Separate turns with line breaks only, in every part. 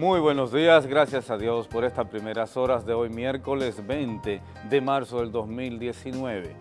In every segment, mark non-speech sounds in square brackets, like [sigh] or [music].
Muy buenos días, gracias a Dios por estas primeras horas de hoy, miércoles 20 de marzo del 2019.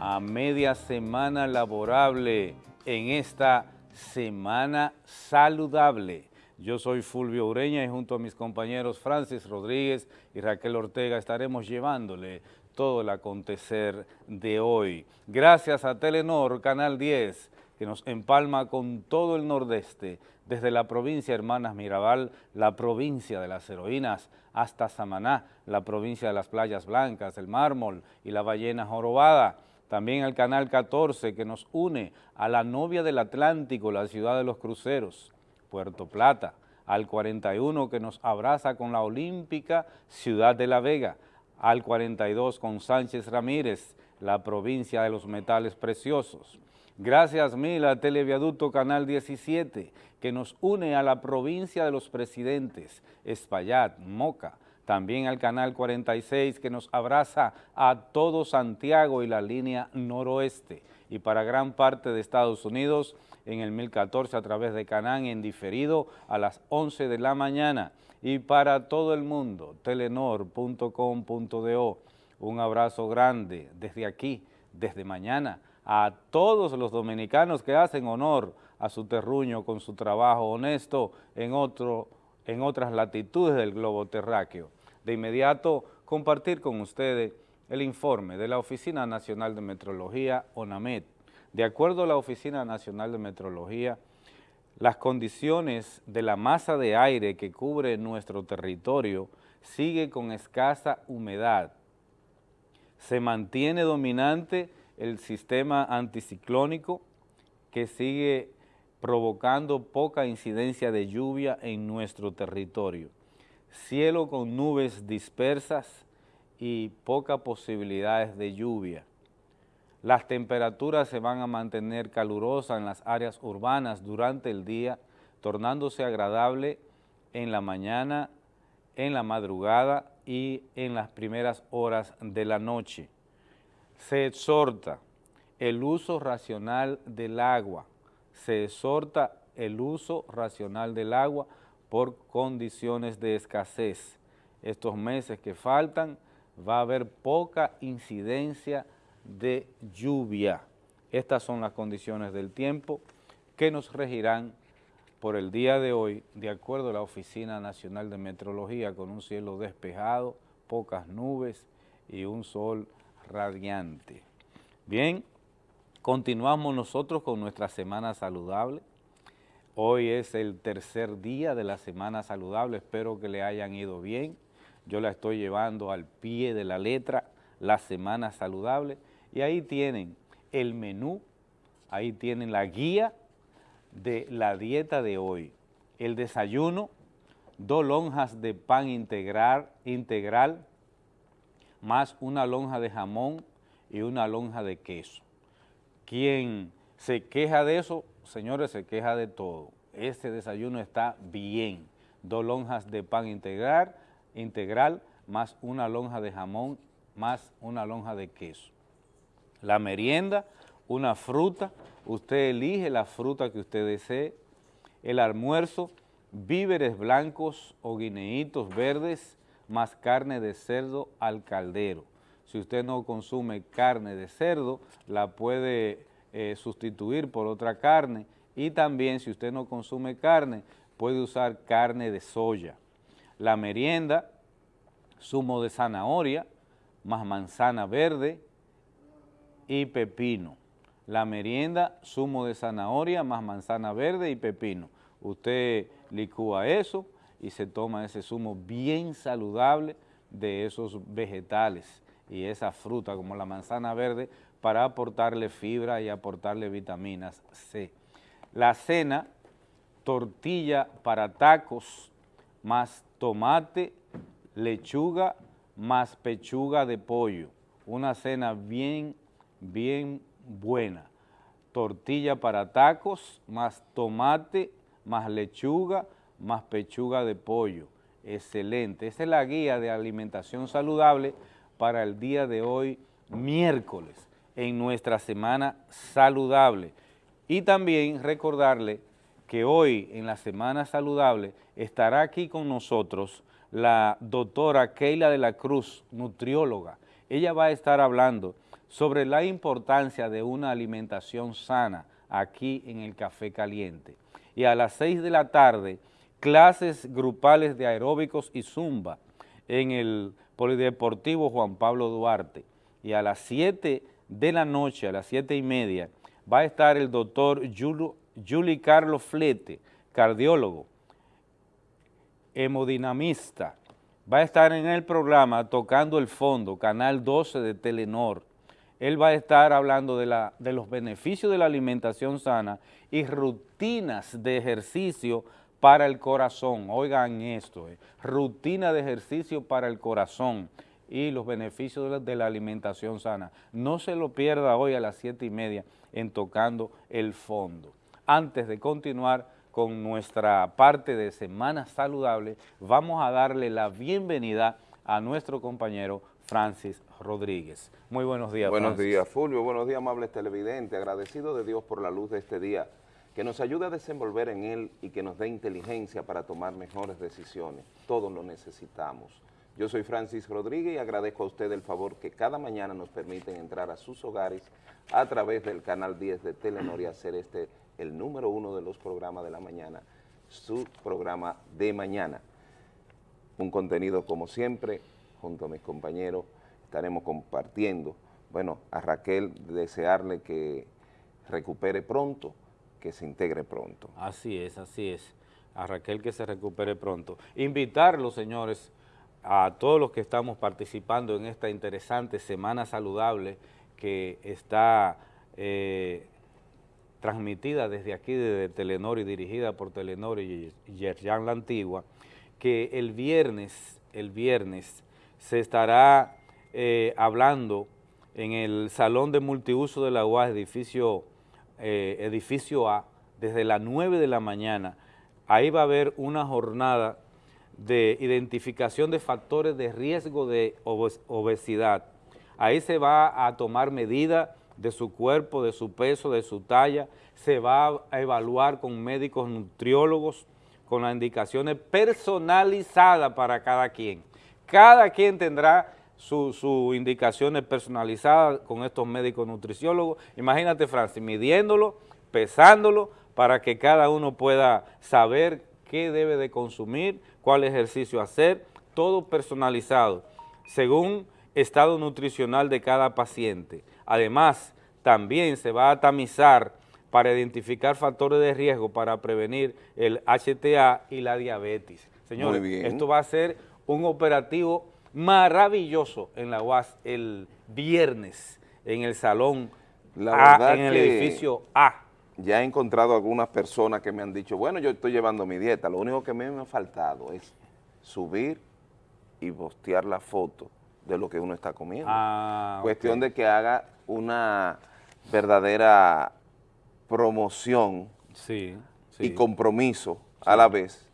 A media semana laborable en esta semana saludable. Yo soy Fulvio Ureña y junto a mis compañeros Francis Rodríguez y Raquel Ortega estaremos llevándole todo el acontecer de hoy. Gracias a Telenor, Canal 10, que nos empalma con todo el nordeste, desde la provincia Hermanas Mirabal, la provincia de las heroínas, hasta Samaná, la provincia de las playas blancas, el mármol y la ballena jorobada. También el Canal 14 que nos une a la novia del Atlántico, la ciudad de los cruceros, Puerto Plata, al 41 que nos abraza con la olímpica ciudad de La Vega, al 42 con Sánchez Ramírez, la provincia de los metales preciosos. Gracias mil a Televiaducto Canal 17, que nos une a la provincia de los presidentes, Espaillat, Moca, también al Canal 46 que nos abraza a todo Santiago y la línea noroeste, y para gran parte de Estados Unidos en el 1014 a través de Canán en diferido a las 11 de la mañana, y para todo el mundo, telenor.com.do. Un abrazo grande desde aquí, desde mañana, a todos los dominicanos que hacen honor a su terruño con su trabajo honesto en, otro, en otras latitudes del globo terráqueo. De inmediato, compartir con ustedes el informe de la Oficina Nacional de Metrología, ONAMET. De acuerdo a la Oficina Nacional de Metrología, las condiciones de la masa de aire que cubre nuestro territorio sigue con escasa humedad. Se mantiene dominante el sistema anticiclónico que sigue provocando poca incidencia de lluvia en nuestro territorio. Cielo con nubes dispersas y pocas posibilidades de lluvia. Las temperaturas se van a mantener calurosas en las áreas urbanas durante el día, tornándose agradable en la mañana, en la madrugada y en las primeras horas de la noche. Se exhorta el uso racional del agua, se exhorta el uso racional del agua por condiciones de escasez. Estos meses que faltan va a haber poca incidencia de lluvia. Estas son las condiciones del tiempo que nos regirán por el día de hoy, de acuerdo a la Oficina Nacional de Metrología, con un cielo despejado, pocas nubes y un sol radiante. Bien, continuamos nosotros con nuestra semana saludable. Hoy es el tercer día de la semana saludable, espero que le hayan ido bien. Yo la estoy llevando al pie de la letra, la semana saludable, y ahí tienen el menú, ahí tienen la guía de la dieta de hoy. El desayuno, dos lonjas de pan integral, integral más una lonja de jamón y una lonja de queso. Quien se queja de eso, señores, se queja de todo. Este desayuno está bien. Dos lonjas de pan integral, integral más una lonja de jamón más una lonja de queso. La merienda, una fruta, usted elige la fruta que usted desee. El almuerzo, víveres blancos o guineitos verdes, más carne de cerdo al caldero. Si usted no consume carne de cerdo, la puede eh, sustituir por otra carne y también si usted no consume carne, puede usar carne de soya. La merienda, zumo de zanahoria, más manzana verde, y pepino. La merienda, zumo de zanahoria más manzana verde y pepino. Usted licúa eso y se toma ese zumo bien saludable de esos vegetales y esa fruta como la manzana verde para aportarle fibra y aportarle vitaminas C. La cena, tortilla para tacos más tomate, lechuga más pechuga de pollo. Una cena bien bien buena. Tortilla para tacos, más tomate, más lechuga, más pechuga de pollo. Excelente. Esa es la guía de alimentación saludable para el día de hoy, miércoles, en nuestra semana saludable. Y también recordarle que hoy en la Semana Saludable estará aquí con nosotros la doctora Keila de la Cruz, nutrióloga. Ella va a estar hablando sobre la importancia de una alimentación sana aquí en el Café Caliente. Y a las 6 de la tarde, clases grupales de aeróbicos y zumba en el Polideportivo Juan Pablo Duarte. Y a las 7 de la noche, a las 7 y media, va a estar el doctor Juli Carlos Flete, cardiólogo, hemodinamista, va a estar en el programa tocando el fondo, Canal 12 de Telenor. Él va a estar hablando de, la, de los beneficios de la alimentación sana y rutinas de ejercicio para el corazón. Oigan esto, eh, rutina de ejercicio para el corazón y los beneficios de la, alimentación sana. No se lo pierda hoy a las siete y media en Tocando el Fondo. Antes de continuar, con nuestra parte de Semana Saludable, vamos a darle la bienvenida a nuestro compañero Francis Rodríguez. Muy buenos días,
Buenos días, Fulvio. Buenos días, amables televidentes. Agradecido de Dios por la luz de este día, que nos ayude a desenvolver en él y que nos dé inteligencia para tomar mejores decisiones. Todos lo necesitamos. Yo soy Francis Rodríguez y agradezco a usted el favor que cada mañana nos permiten entrar a sus hogares a través del canal 10 de Telenor y hacer este el número uno de los programas de la mañana, su programa de mañana. Un contenido como siempre, junto a mis compañeros, estaremos compartiendo. Bueno, a Raquel desearle que recupere pronto, que se integre pronto.
Así es, así es. A Raquel que se recupere pronto. Invitarlos, señores, a todos los que estamos participando en esta interesante Semana Saludable que está eh, transmitida desde aquí, desde Telenor y dirigida por Telenor y Yerjan La Antigua, que el viernes, el viernes se estará eh, hablando en el Salón de Multiuso de la UAS, edificio, eh, edificio A, desde las 9 de la mañana. Ahí va a haber una jornada de identificación de factores de riesgo de obesidad. Ahí se va a tomar medidas de su cuerpo, de su peso, de su talla, se va a evaluar con médicos nutriólogos, con las indicaciones personalizadas para cada quien. Cada quien tendrá sus indicaciones personalizadas con estos médicos nutriciólogos. Imagínate, Francis, midiéndolo, pesándolo, para que cada uno pueda saber qué debe de consumir, cuál ejercicio hacer, todo personalizado, según estado nutricional de cada paciente. Además, también se va a tamizar para identificar factores de riesgo para prevenir el HTA y la diabetes. Señores, esto va a ser un operativo maravilloso en la UAS el viernes en el salón A, en el edificio A.
Ya he encontrado algunas personas que me han dicho, bueno, yo estoy llevando mi dieta, lo único que me ha faltado es subir y postear la foto de lo que uno está comiendo. Ah, Cuestión de que haga una verdadera promoción y compromiso a la vez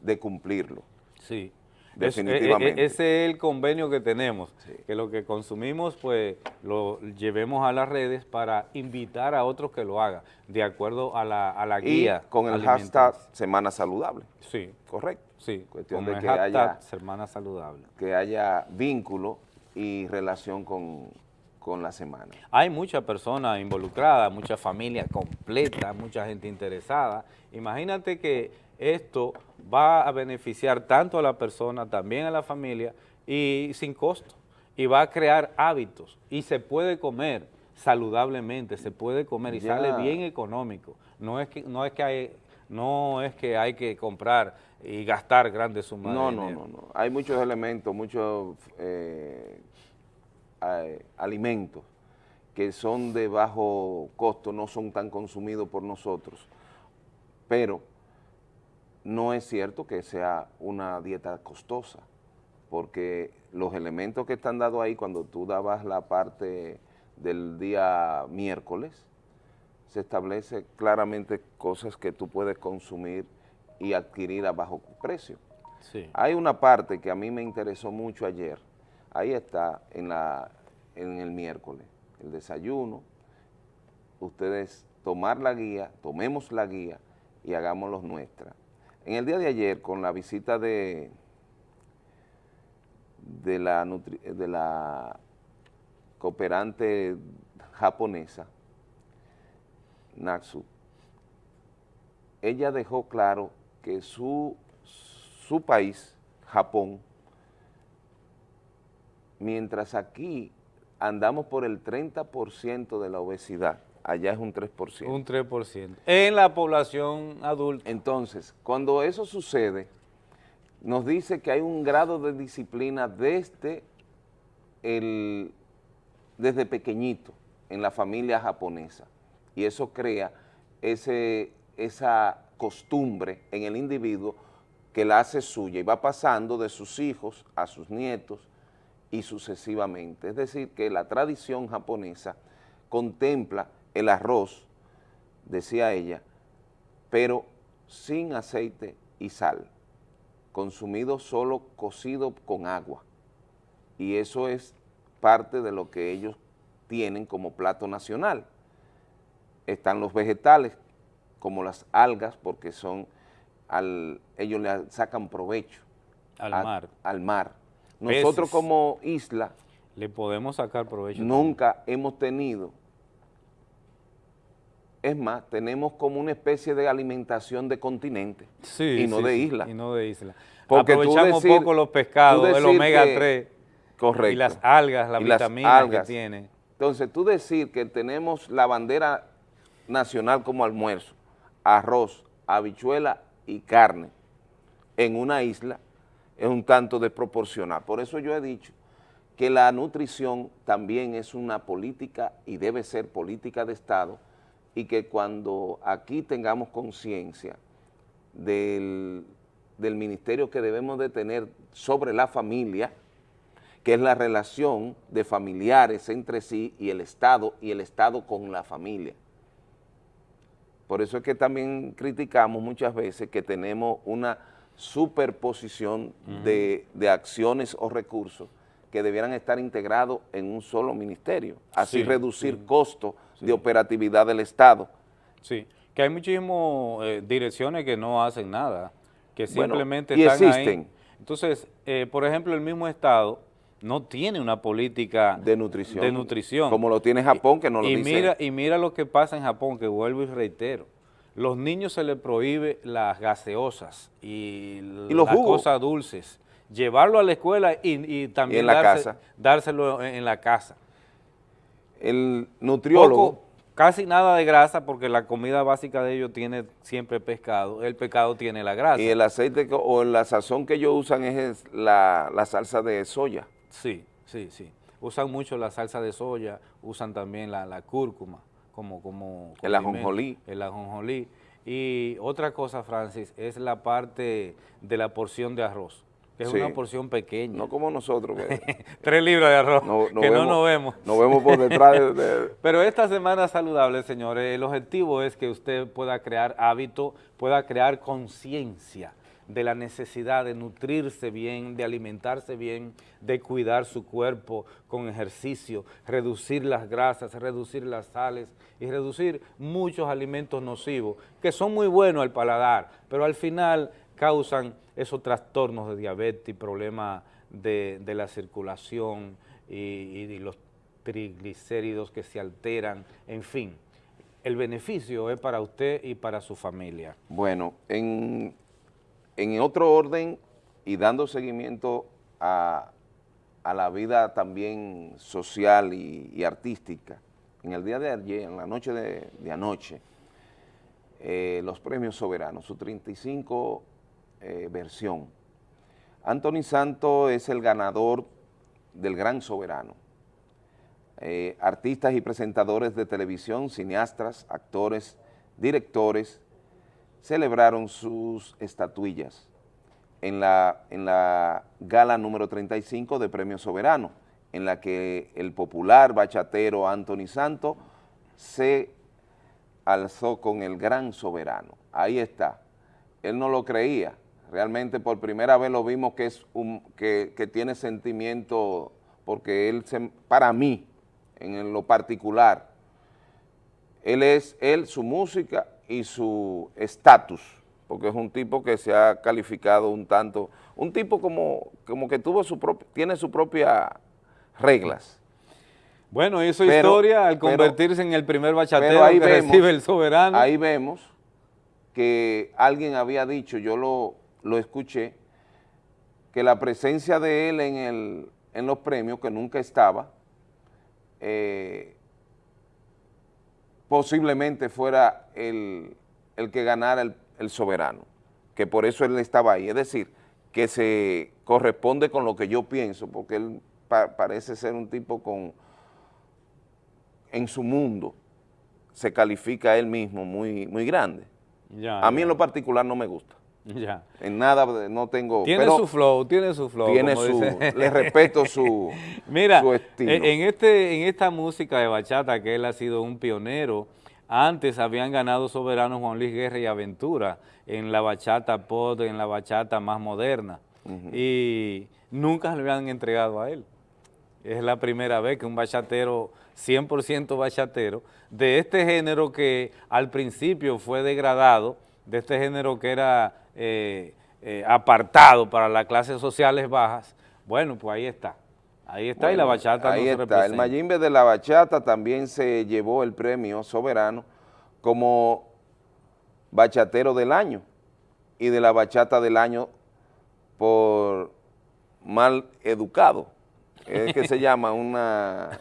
de cumplirlo.
Sí. Definitivamente. ese es el convenio que tenemos, que lo que consumimos pues lo llevemos a las redes para invitar a otros que lo hagan, de acuerdo a la, a la guía.
con el hashtag Semana Saludable.
Sí.
Correcto.
Sí, Cuestión de que haya, Semana Saludable.
Que haya vínculo y relación con, con la semana.
Hay muchas personas involucradas, muchas familias completas, mucha gente interesada. Imagínate que esto va a beneficiar tanto a la persona, también a la familia y sin costo. Y va a crear hábitos y se puede comer saludablemente, se puede comer y sale bien económico. No es que, no es que hay, no es que hay que comprar y gastar grandes sumas
no, No, no, no. Hay muchos elementos, muchos eh, eh, alimentos que son de bajo costo, no son tan consumidos por nosotros, pero no es cierto que sea una dieta costosa, porque los elementos que están dados ahí, cuando tú dabas la parte del día miércoles, se establece claramente cosas que tú puedes consumir y adquirir a bajo precio. Hay una parte que a mí me interesó mucho ayer, Ahí está en, la, en el miércoles, el desayuno, ustedes tomar la guía, tomemos la guía y hagámoslos nuestra. En el día de ayer, con la visita de, de, la, de la cooperante japonesa, Natsu, ella dejó claro que su, su país, Japón, mientras aquí andamos por el 30% de la obesidad, allá es un 3%.
Un 3%. En la población adulta.
Entonces, cuando eso sucede, nos dice que hay un grado de disciplina desde, el, desde pequeñito en la familia japonesa y eso crea ese, esa costumbre en el individuo que la hace suya y va pasando de sus hijos a sus nietos y sucesivamente. Es decir, que la tradición japonesa contempla el arroz, decía ella, pero sin aceite y sal, consumido solo cocido con agua. Y eso es parte de lo que ellos tienen como plato nacional. Están los vegetales, como las algas, porque son, al, ellos le sacan provecho
al mar.
Al mar. Nosotros como isla...
Le podemos sacar provecho.
Nunca hemos tenido es más, tenemos como una especie de alimentación de continente y no de isla.
y no de isla. Porque Aprovechamos poco los pescados, el omega 3 correcto, y las algas, la vitamina que tiene.
Entonces, tú decir que tenemos la bandera nacional como almuerzo, arroz, habichuela y carne en una isla es un tanto desproporcional. Por eso yo he dicho que la nutrición también es una política y debe ser política de Estado y que cuando aquí tengamos conciencia del, ministerio que debemos de tener sobre la familia, que es la relación de familiares entre sí y el Estado y el Estado con la familia. Por eso es que también criticamos muchas veces que tenemos una superposición de, acciones o recursos que debieran estar integrados en un solo ministerio, así reducir costos de operatividad del Estado.
Sí, que hay muchísimas eh, direcciones que no hacen nada, que simplemente están existen. ahí. Entonces, eh, por ejemplo, el mismo Estado no tiene una política
de nutrición,
de nutrición.
como lo tiene Japón, que no lo
y
dice.
Mira, y mira lo que pasa en Japón, que vuelvo y reitero. Los niños se les prohíbe las gaseosas y, las cosas dulces. Llevarlo a la escuela y, también
en la casa.
dárselo en la casa
el nutriólogo...
casi nada de grasa porque la comida básica de ellos tiene siempre pescado, el pescado tiene la grasa.
Y el aceite o la sazón que ellos usan es la, salsa de soya.
Sí, sí, sí. Usan mucho la salsa de soya, usan también la, cúrcuma como... como
el ajonjolí.
El ajonjolí. Y otra cosa, Francis, es la parte de la porción de arroz que es una porción pequeña.
No como nosotros. [laughs]
Tres libras de arroz, que no nos vemos.
Nos vemos por detrás de, [laughs]
Pero esta semana saludable, señores, el objetivo es que usted pueda crear hábito, pueda crear conciencia de la necesidad de nutrirse bien, de alimentarse bien, de cuidar su cuerpo con ejercicio, reducir las grasas, reducir las sales y reducir muchos alimentos nocivos que son muy buenos al paladar, pero al final causan esos trastornos de diabetes, problemas de, la circulación y, los triglicéridos que se alteran, en fin. El beneficio es para usted y para su familia.
Bueno, en, otro orden y dando seguimiento a, la vida también social y, artística, en el día de ayer, en la noche de, anoche, eh, los premios soberanos, su 35 eh, versión. Anthony Santo es el ganador del Gran Soberano. Eh, artistas y presentadores de televisión, cineastas, actores, directores, celebraron sus estatuillas en la, en la gala número 35 de Premio Soberano, en la que el popular bachatero Anthony Santo se alzó con el Gran Soberano. Ahí está. Él no lo creía, Realmente por primera vez lo vimos que, es un, que, tiene sentimiento, porque él, se, para mí, en lo particular, él es, él, su música y su estatus, porque es un tipo que se ha calificado un tanto, un tipo como, como que tuvo su tiene sus propias reglas.
Bueno, hizo historia al convertirse en el primer bachatero que recibe el soberano.
Ahí vemos que alguien había dicho, yo lo, lo escuché, que la presencia de él en, el, en los premios, que nunca estaba, eh, posiblemente fuera el, que ganara el, soberano, que por eso él estaba ahí. Es decir, que se corresponde con lo que yo pienso, porque él parece ser un tipo con, en su mundo, se califica él mismo muy, muy grande. a mí en lo particular no me gusta. [laughs] Ya. En nada no tengo...
Tiene su flow, tiene su flow.
Tiene su... Le respeto su, [laughs]
Mira, estilo. En, este, en esta música de bachata que él ha sido un pionero, antes habían ganado soberanos Juan Luis Guerra y Aventura en la bachata pop, en la bachata más moderna. Y nunca le habían entregado a él. Es la primera vez que un bachatero, 100% bachatero, de este género que al principio fue degradado, de este género que era eh, eh, apartado para las clases sociales bajas, bueno, pues ahí está. Ahí está y la bachata
ahí está. El Mayimbe de la bachata también se llevó el premio soberano como bachatero del año y de la bachata del año por mal educado, es que se [laughs] llama una,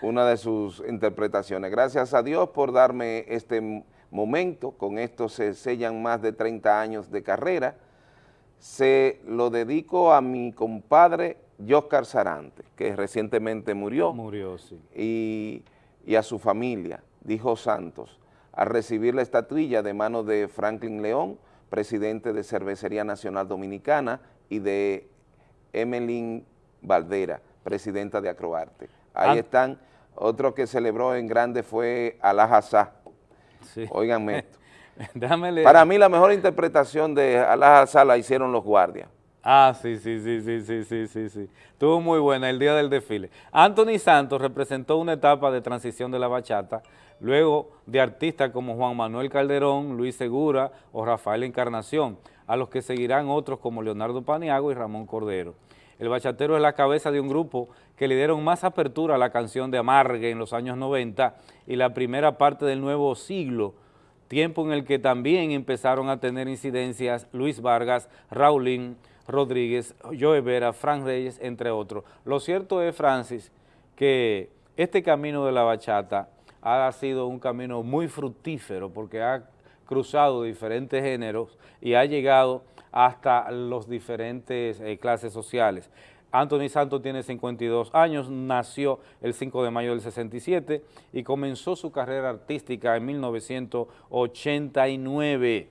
una de sus interpretaciones. Gracias a Dios por darme este momento, con esto se sellan más de 30 años de carrera, se lo dedico a mi compadre Joscar Sarante, que recientemente murió.
Murió, sí.
Y, y a su familia, dijo Santos, a recibir la estatuilla de manos de Franklin León, presidente de Cervecería Nacional Dominicana, y de Emeline Valdera, presidenta de Acroarte. Ahí están. Otro que celebró en grande fue Alajazá, Sí. [laughs] esto. [laughs] Para mí la mejor interpretación de Alá la hicieron los guardias.
Ah, sí, sí, sí, sí, sí, sí, sí, sí. Estuvo muy buena el día del desfile. Anthony Santos representó una etapa de transición de la bachata, luego de artistas como Juan Manuel Calderón, Luis Segura o Rafael Encarnación, a los que seguirán otros como Leonardo Paniago y Ramón Cordero. El bachatero es la cabeza de un grupo que le dieron más apertura a la canción de Amargue en los años 90 y la primera parte del nuevo siglo, tiempo en el que también empezaron a tener incidencias Luis Vargas, Raulín Rodríguez, Joe Vera, Frank Reyes, entre otros. Lo cierto es, Francis, que este camino de la bachata ha sido un camino muy fructífero porque ha cruzado diferentes géneros y ha llegado hasta los diferentes eh, clases sociales. Anthony Santos tiene 52 años, nació el 5 de mayo del 67 y comenzó su carrera artística en 1989.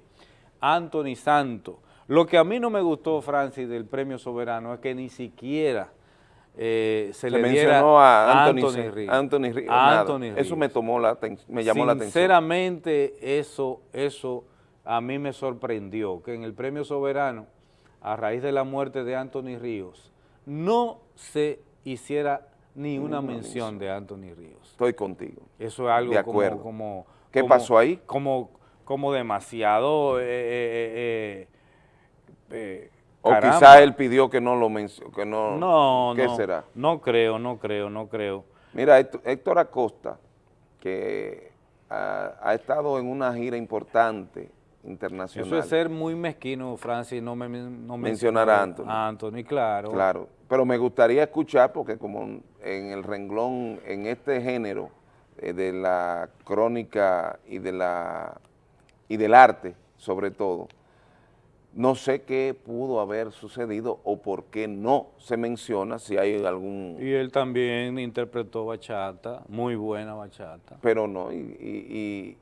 Anthony Santos. Lo que a mí no me gustó, Francis, del Premio Soberano es que ni siquiera eh, se, le mencionó
a Anthony, Anthony, Anthony, Eso me tomó la me llamó la atención.
Sinceramente, eso, eso a mí me sorprendió, que en el Premio Soberano, a raíz de la muerte de Anthony Ríos, no se hiciera ni una mención de Anthony Ríos.
Estoy contigo.
Eso es algo como, como,
¿Qué pasó ahí?
Como, como demasiado... Eh, eh,
eh, o quizá él pidió que no lo mencionó, que no...
No,
¿Qué
no,
será?
No creo, no creo, no creo.
Mira, Héctor Acosta, que ha estado en una gira importante internacional.
Eso es ser muy mezquino, Francis, no, me, no
mencionar a Anthony.
A Anthony, claro.
Claro, pero me gustaría escuchar, porque como en el renglón, en este género eh, de la crónica y, de la, y del arte, sobre todo, no sé qué pudo haber sucedido o por qué no se menciona si hay algún...
Y él también interpretó bachata, muy buena bachata.
Pero no, y
y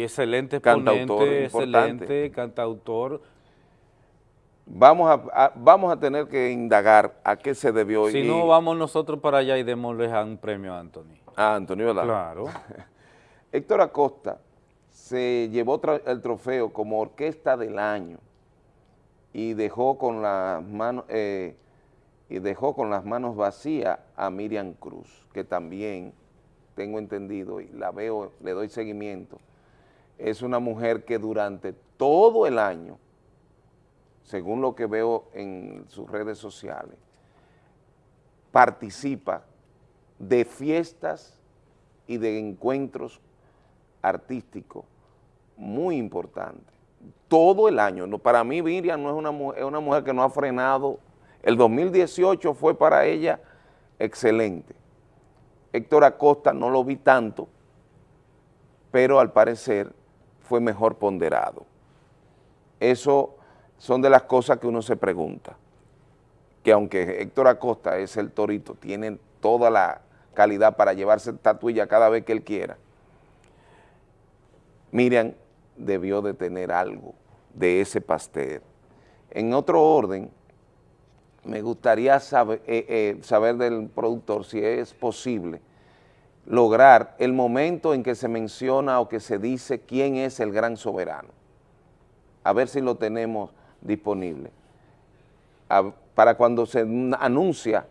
excelente exponente, excelente cantautor.
Vamos a, vamos a tener que indagar a qué se debió.
Si no, vamos nosotros para allá y démosle un premio a Anthony.
A Anthony, ¿verdad?
Claro. [laughs]
Héctor Acosta se llevó el trofeo como orquesta del año y dejó con las manos eh, y dejó con las manos vacías a Miriam Cruz, que también tengo entendido y la veo, le doy seguimiento, es una mujer que durante todo el año, según lo que veo en sus redes sociales, participa de fiestas y de encuentros artísticos muy importantes. Todo el año. para mí Miriam no es una, es una mujer que no ha frenado. El 2018 fue para ella excelente. Héctor Acosta no lo vi tanto, pero al parecer fue mejor ponderado. Eso son de las cosas que uno se pregunta, que aunque Héctor Acosta es el torito, tiene toda la calidad para llevarse estatuilla cada vez que él quiera, Miriam debió de tener algo de ese pastel. En otro orden, me gustaría eh, eh, saber del productor si es posible lograr el momento en que se menciona o que se dice quién es el gran soberano. A ver si lo tenemos disponible. para cuando se anuncia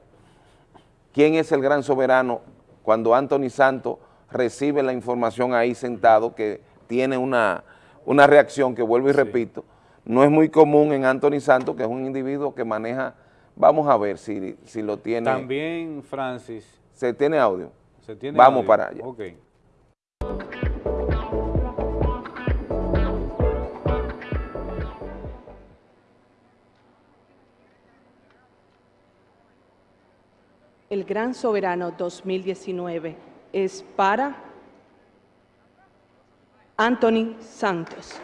quién es el gran soberano, cuando Anthony Santos recibe la información ahí sentado, que tiene una, reacción que vuelvo y repito, no es muy común en Anthony Santos, que es un individuo que maneja, vamos a ver si, si lo tiene.
También, Francis.
¿Se tiene audio? Vamos para allá.
El Gran Soberano 2019 es para Anthony Santos.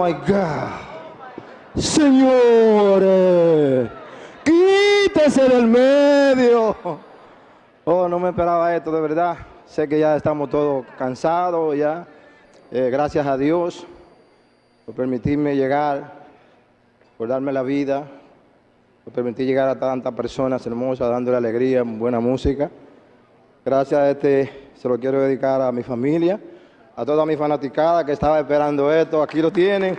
My God. Señores, quítese del medio. Oh, no me esperaba esto, de verdad. Sé que ya estamos todos cansados ya. Eh, gracias a Dios por permitirme llegar, por darme la vida, por permitir llegar a tantas personas hermosas, dándole alegría, buena música. Gracias a este, se lo quiero dedicar a mi familia, a toda mi fanaticada que estaba esperando esto, aquí lo tienen.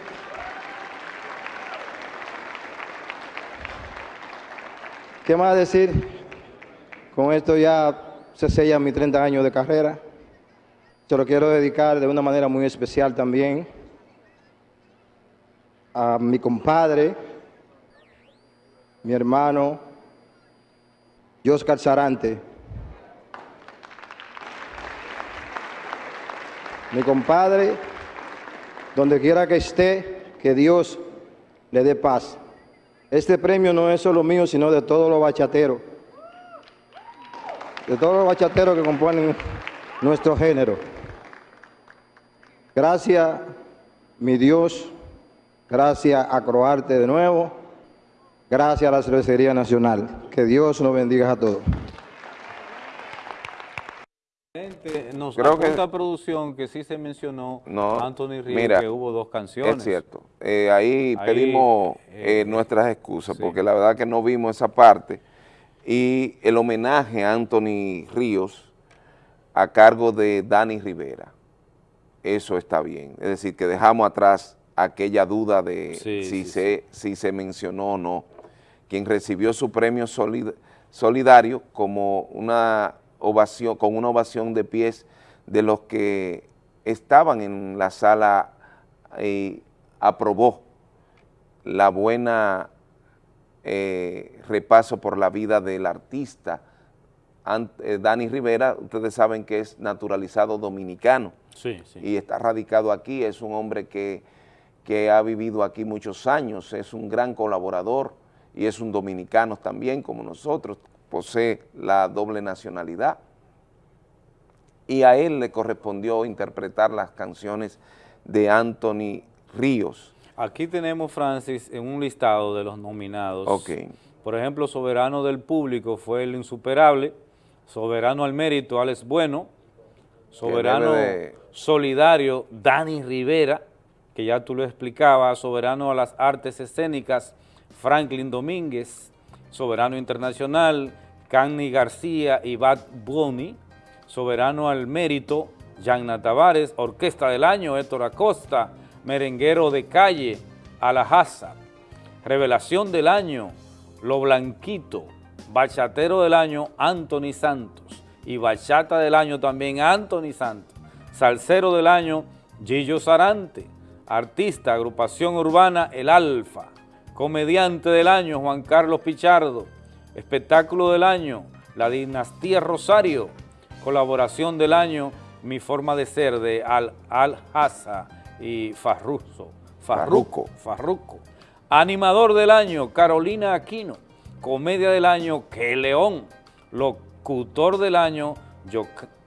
¿Qué más decir? Con esto ya se sellan mis 30 años de carrera. Se lo quiero dedicar de una manera muy especial también a mi compadre, mi hermano, Joscar Sarante, Mi compadre, donde quiera que esté, que Dios le dé paz. Este premio no es solo mío, sino de todos los bachateros. De todos los bachateros que componen nuestro género. Gracias, mi Dios. Gracias a Croarte de nuevo. Gracias a la Cervecería Nacional. Que Dios nos bendiga a todos.
Nos Creo que producción que sí se mencionó Anthony Ríos que hubo dos canciones.
Es cierto. Eh, ahí, pedimos eh, eh, nuestras excusas porque la verdad que no vimos esa parte. Y el homenaje a Anthony Ríos a cargo de Dani Rivera. Eso está bien. Es decir, que dejamos atrás aquella duda de si, se, si se mencionó o no. Quien recibió su premio solidario como una ovación, con una ovación de pies de los que estaban en la sala y aprobó la buena eh, repaso por la vida del artista eh, Dani Rivera, ustedes saben que es naturalizado dominicano. Y está radicado aquí, es un hombre que, que ha vivido aquí muchos años, es un gran colaborador y es un dominicano también como nosotros, posee la doble nacionalidad y a él le correspondió interpretar las canciones de Anthony Ríos.
Aquí tenemos, Francis, en un listado de los nominados.
Ok.
Por ejemplo, Soberano del Público fue el insuperable, Soberano al Mérito, Alex Bueno, Soberano
de...
Solidario, Dani Rivera, que ya tú lo explicabas, Soberano a las Artes Escénicas, Franklin Domínguez, Soberano Internacional, Canny García y Bad Bunny, Soberano al Mérito, Yanna Tavares, Orquesta del Año, Héctor Acosta, Merenguero de Calle, Alajaza, Revelación del Año, Lo Blanquito, Bachatero del Año, Anthony Santos, y Bachata del Año también, Anthony Santos, Salsero del Año, Gillo Sarante, Artista, Agrupación Urbana, El Alfa, Comediante del Año, Juan Carlos Pichardo, Espectáculo del Año, La Dinastía Rosario, Colaboración del Año, Mi Forma de Ser, de Al, Al y Farruzo, Farruco, Farruco. Animador del Año, Carolina Aquino. Comedia del Año, Que León. Locutor del Año,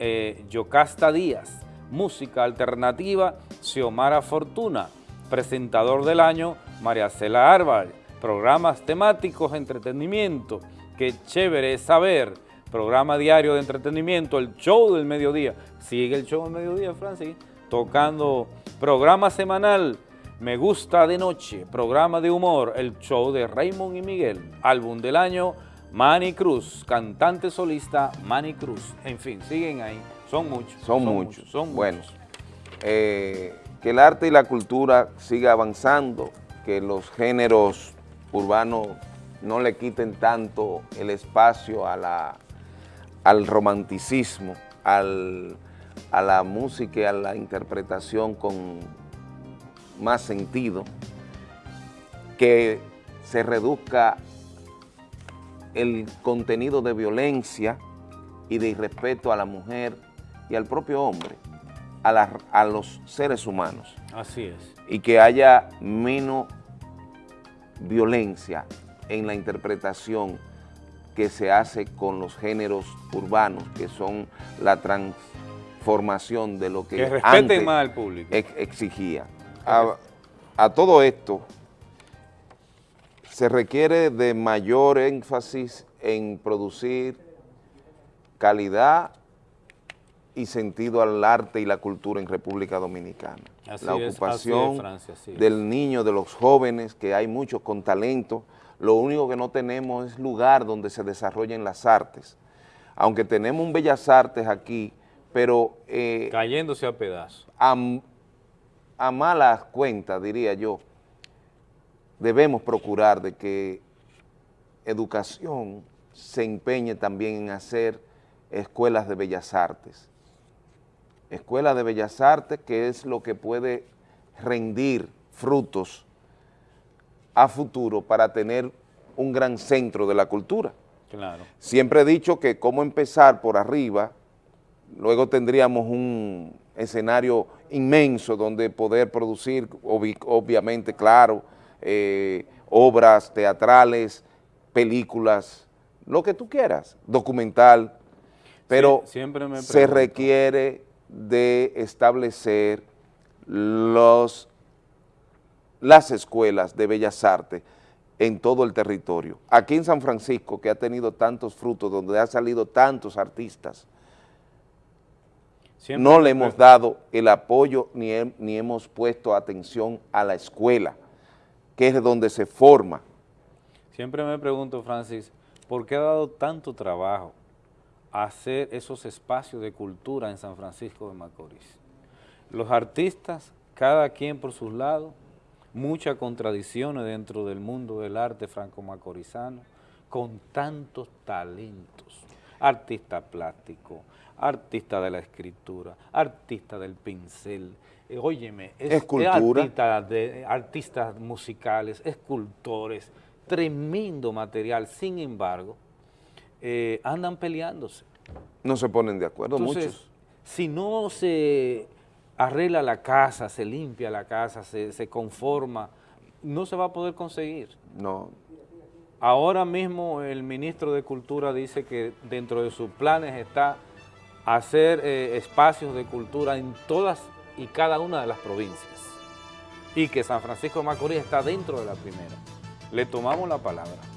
eh, Yocasta Díaz. Música Alternativa, Xiomara Fortuna. Presentador del Año, María Cela Álvarez. Programas temáticos, entretenimiento. Qué chévere es saber programa diario de entretenimiento, el show del mediodía. Sigue el show del mediodía, Francis, tocando programa semanal, Me Gusta de Noche, programa de humor, el show de Raymond y Miguel, álbum del año, Manny Cruz, cantante solista, Manny Cruz. En fin, siguen ahí, son muchos.
Son, muchos, son buenos. Eh, que el arte y la cultura siga avanzando, que los géneros urbanos no le quiten tanto el espacio a la al romanticismo, al, a la música y a la interpretación con más sentido, que se reduzca el contenido de violencia y de irrespeto a la mujer y al propio hombre, a, a los seres humanos.
Así es.
Y que haya menos violencia en la interpretación que se hace con los géneros urbanos, que son la transformación de lo que,
que antes más al público.
exigía. A, a todo esto se requiere de mayor énfasis en producir calidad y sentido al arte y la cultura en República Dominicana. la ocupación del niño, de los jóvenes, que hay muchos con talento, lo único que no tenemos es lugar donde se desarrollen las artes. Aunque tenemos un Bellas Artes aquí, pero...
Eh, Cayéndose a pedazos.
A, a malas cuentas, diría yo, debemos procurar de que educación se empeñe también en hacer escuelas de bellas artes. Escuelas de bellas artes que es lo que puede rendir frutos a futuro para tener un gran centro de la cultura.
Claro.
Siempre he dicho que cómo empezar por arriba, luego tendríamos un escenario inmenso donde poder producir, obviamente, claro, eh, obras teatrales, películas, lo que tú quieras, documental, pero se requiere de establecer los las escuelas de Bellas Artes en todo el territorio. Aquí en San Francisco, que ha tenido tantos frutos, donde ha salido tantos artistas, no le hemos dado el apoyo ni, ni hemos puesto atención a la escuela, que es donde se forma.
Siempre me pregunto, Francis, ¿por qué ha dado tanto trabajo hacer esos espacios de cultura en San Francisco de Macorís? Los artistas, cada quien por sus lados, muchas contradicciones dentro del mundo del arte franco-macorizano, con tantos talentos, artista plástico, artista de la escritura, artista del pincel, eh, óyeme, es, artista de, artistas musicales, escultores, tremendo material, sin embargo, eh, andan peleándose.
No se ponen de acuerdo muchos.
Si no se arregla la casa, se limpia la casa, se, se conforma, no se va a poder conseguir.
No,
Ahora mismo el ministro de Cultura dice que dentro de sus planes está hacer eh, espacios de cultura en todas y cada una de las provincias y que San Francisco de Macorís está dentro de la primera. Le tomamos la palabra.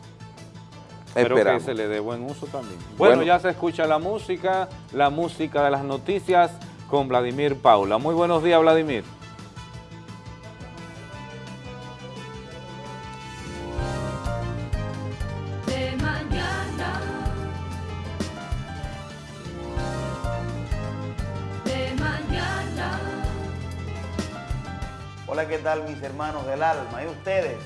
Espero que se le dé buen uso también. Bueno,
Bueno.
ya se escucha la música, la música de las noticias con Vladimir Paula. Muy buenos días, Vladimir.
de mañana. De mañana.
Hola, ¿qué tal mis hermanos del alma? ¿Y ustedes?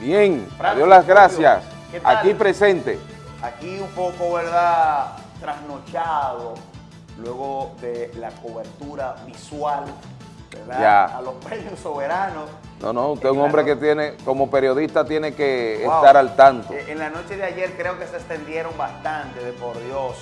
Bien,
Francis,
adiós las gracias.
¿Qué tal?
Aquí presente.
Aquí un poco, ¿verdad? Trasnochado, luego de la cobertura visual, ¿verdad?
Ya.
A los premios soberanos.
No, no, usted es un hombre que tiene, como periodista, tiene que
Wow.
estar al tanto.
Eh, En la noche de ayer creo que se extendieron bastante, de por Dios.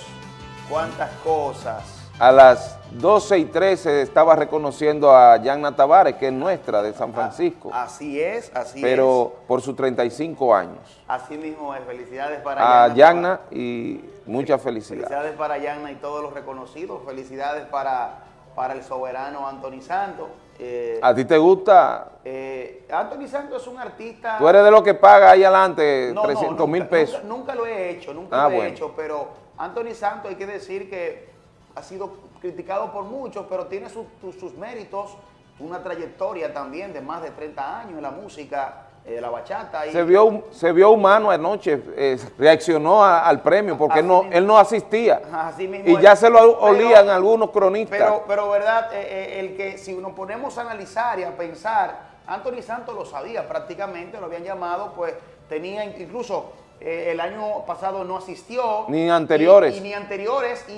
Cuántas cosas.
A las 12 y 13 estaba reconociendo a Yanna Tavares, que es nuestra, de San Francisco,
Así es, así
pero por sus 35 años.
es. Así mismo es. Felicidades para
A
Yanna
y muchas felicidades.
Felicidades para Yanna y todos los reconocidos. Felicidades para, para el soberano Anthony Santos. Eh,
¿A ti te gusta?
eh, Anthony Santos es un artista...
Tú eres de los que paga ahí adelante
No, no,
300 mil
nunca-
pesos.
Nunca, nunca lo he hecho, nunca
Ah,
lo he
bueno.
hecho, pero Anthony Santos hay que decir que ha sido criticado por muchos, pero tiene sus- sus- sus méritos, una trayectoria también de más de 30 años en la música, eh, de la bachata. y-
Se vio, se vio humano anoche, eh, reaccionó a- al premio porque él no,
mismo.
él no asistía.
Así mismo
Y
es.
ya se lo
Pero-
olían algunos cronistas.
Pero, pero verdad, eh, el que si nos ponemos a analizar y a pensar, Anthony Santos lo sabía prácticamente, lo habían llamado, pues tenía in- incluso eh, el año pasado no asistió.
Ni anteriores.
Y, y ni anteriores, y,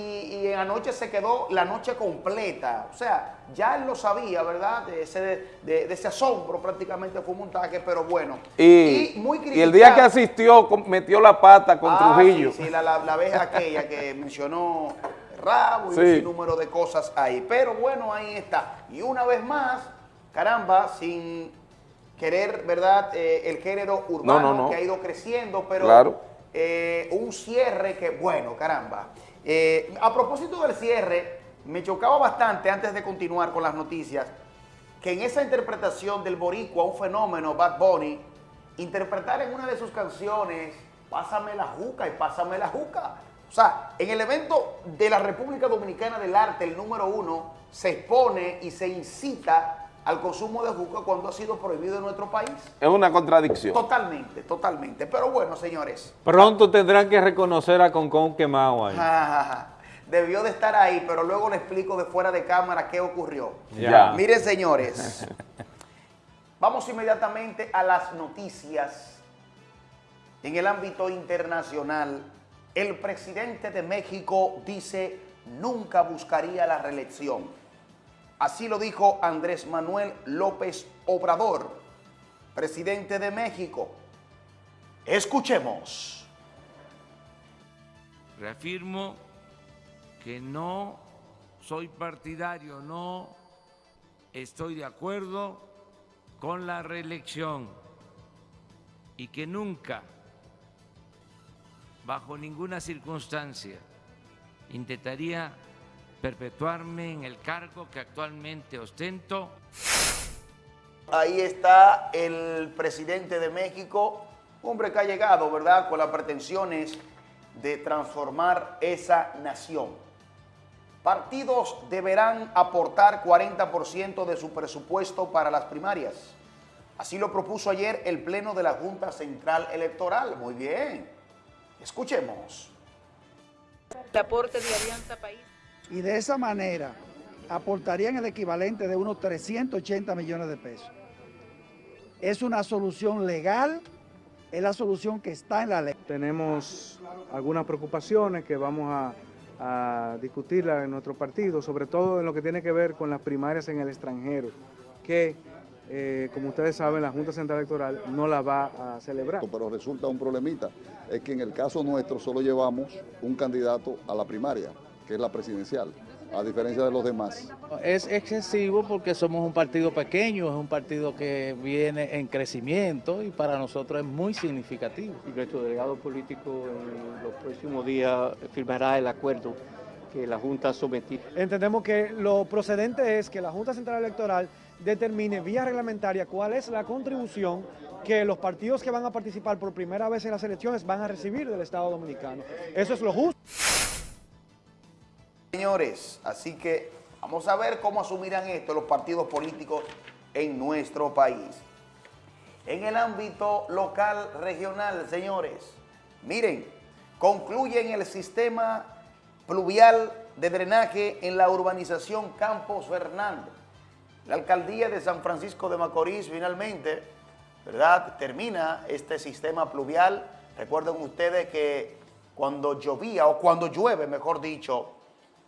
y anoche se quedó la noche completa. O sea, ya él lo sabía, ¿verdad? De ese, de, de ese asombro prácticamente fue un montaje, pero bueno.
y,
muy
y el día que
criticado.
asistió metió la pata con
Ah,
Trujillo.
Sí, sí, la, la, la vez aquella que [laughs] mencionó Rabo y
Sí.
un sinnúmero de cosas ahí. Pero bueno, ahí está. Y una vez más, caramba, sin querer, ¿verdad? Eh, el género urbano
No, no, no.
que ha ido creciendo, pero
Claro.
eh, un cierre que, bueno, caramba. Eh, a propósito del cierre, me chocaba bastante antes de continuar con las noticias que en esa interpretación del boricua, un fenómeno, Bad Bunny, interpretar en una de sus canciones, Pásame la juca y pásame la juca. O sea, en el evento de la República Dominicana del Arte, el número uno, se expone y se incita al consumo de juca cuando ha sido prohibido en nuestro país.
Es una contradicción.
Totalmente, totalmente. Pero bueno, señores,
Pronto tendrán que reconocer a Concón quemado ahí.
debió de estar ahí, pero luego le explico de fuera de cámara qué ocurrió.
Ya.
Miren, señores, [laughs] vamos inmediatamente a las noticias. En el ámbito internacional, el presidente de México dice nunca buscaría la reelección. Así lo dijo Andrés Manuel López Obrador, presidente de México. Escuchemos.
Reafirmo que no soy partidario, no estoy de acuerdo con la reelección y que nunca, bajo ninguna circunstancia, intentaría perpetuarme en el cargo que actualmente ostento
Ahí está el presidente de México, hombre que ha llegado, ¿verdad?, con las pretensiones de transformar esa nación. Partidos deberán aportar 40% de su presupuesto para las primarias. Así lo propuso ayer el Pleno de la Junta Central Electoral. Muy bien. Escuchemos.
El aporte de Alianza País.
Y de esa manera aportarían el equivalente de unos 380 millones de pesos. Es una solución legal, es la solución que está en la ley.
tenemos algunas preocupaciones que vamos a, a discutirla en nuestro partido, sobre todo en lo que tiene que ver con las primarias en el extranjero, que, eh, como ustedes saben, la Junta Central Electoral no la va a celebrar.
pero resulta un problemita, es que en el caso nuestro solo llevamos un candidato a la primaria, que es la presidencial. a diferencia de los demás.
Es excesivo porque somos un partido pequeño, es un partido que viene en crecimiento y para nosotros es muy significativo.
Y nuestro delegado político en los próximos días firmará el acuerdo que la Junta ha sometido.
Entendemos que lo procedente es que la Junta Central Electoral determine vía reglamentaria cuál es la contribución que los partidos que van a participar por primera vez en las elecciones van a recibir del Estado Dominicano. Eso es lo justo.
Señores, así que vamos a ver cómo asumirán esto los partidos políticos en nuestro país. En el ámbito local, regional, señores, miren, concluyen el sistema pluvial de drenaje en la urbanización Campos Fernández. La alcaldía de San Francisco de Macorís finalmente, ¿verdad?, termina este sistema pluvial. Recuerden ustedes que cuando llovía, o cuando llueve, mejor dicho,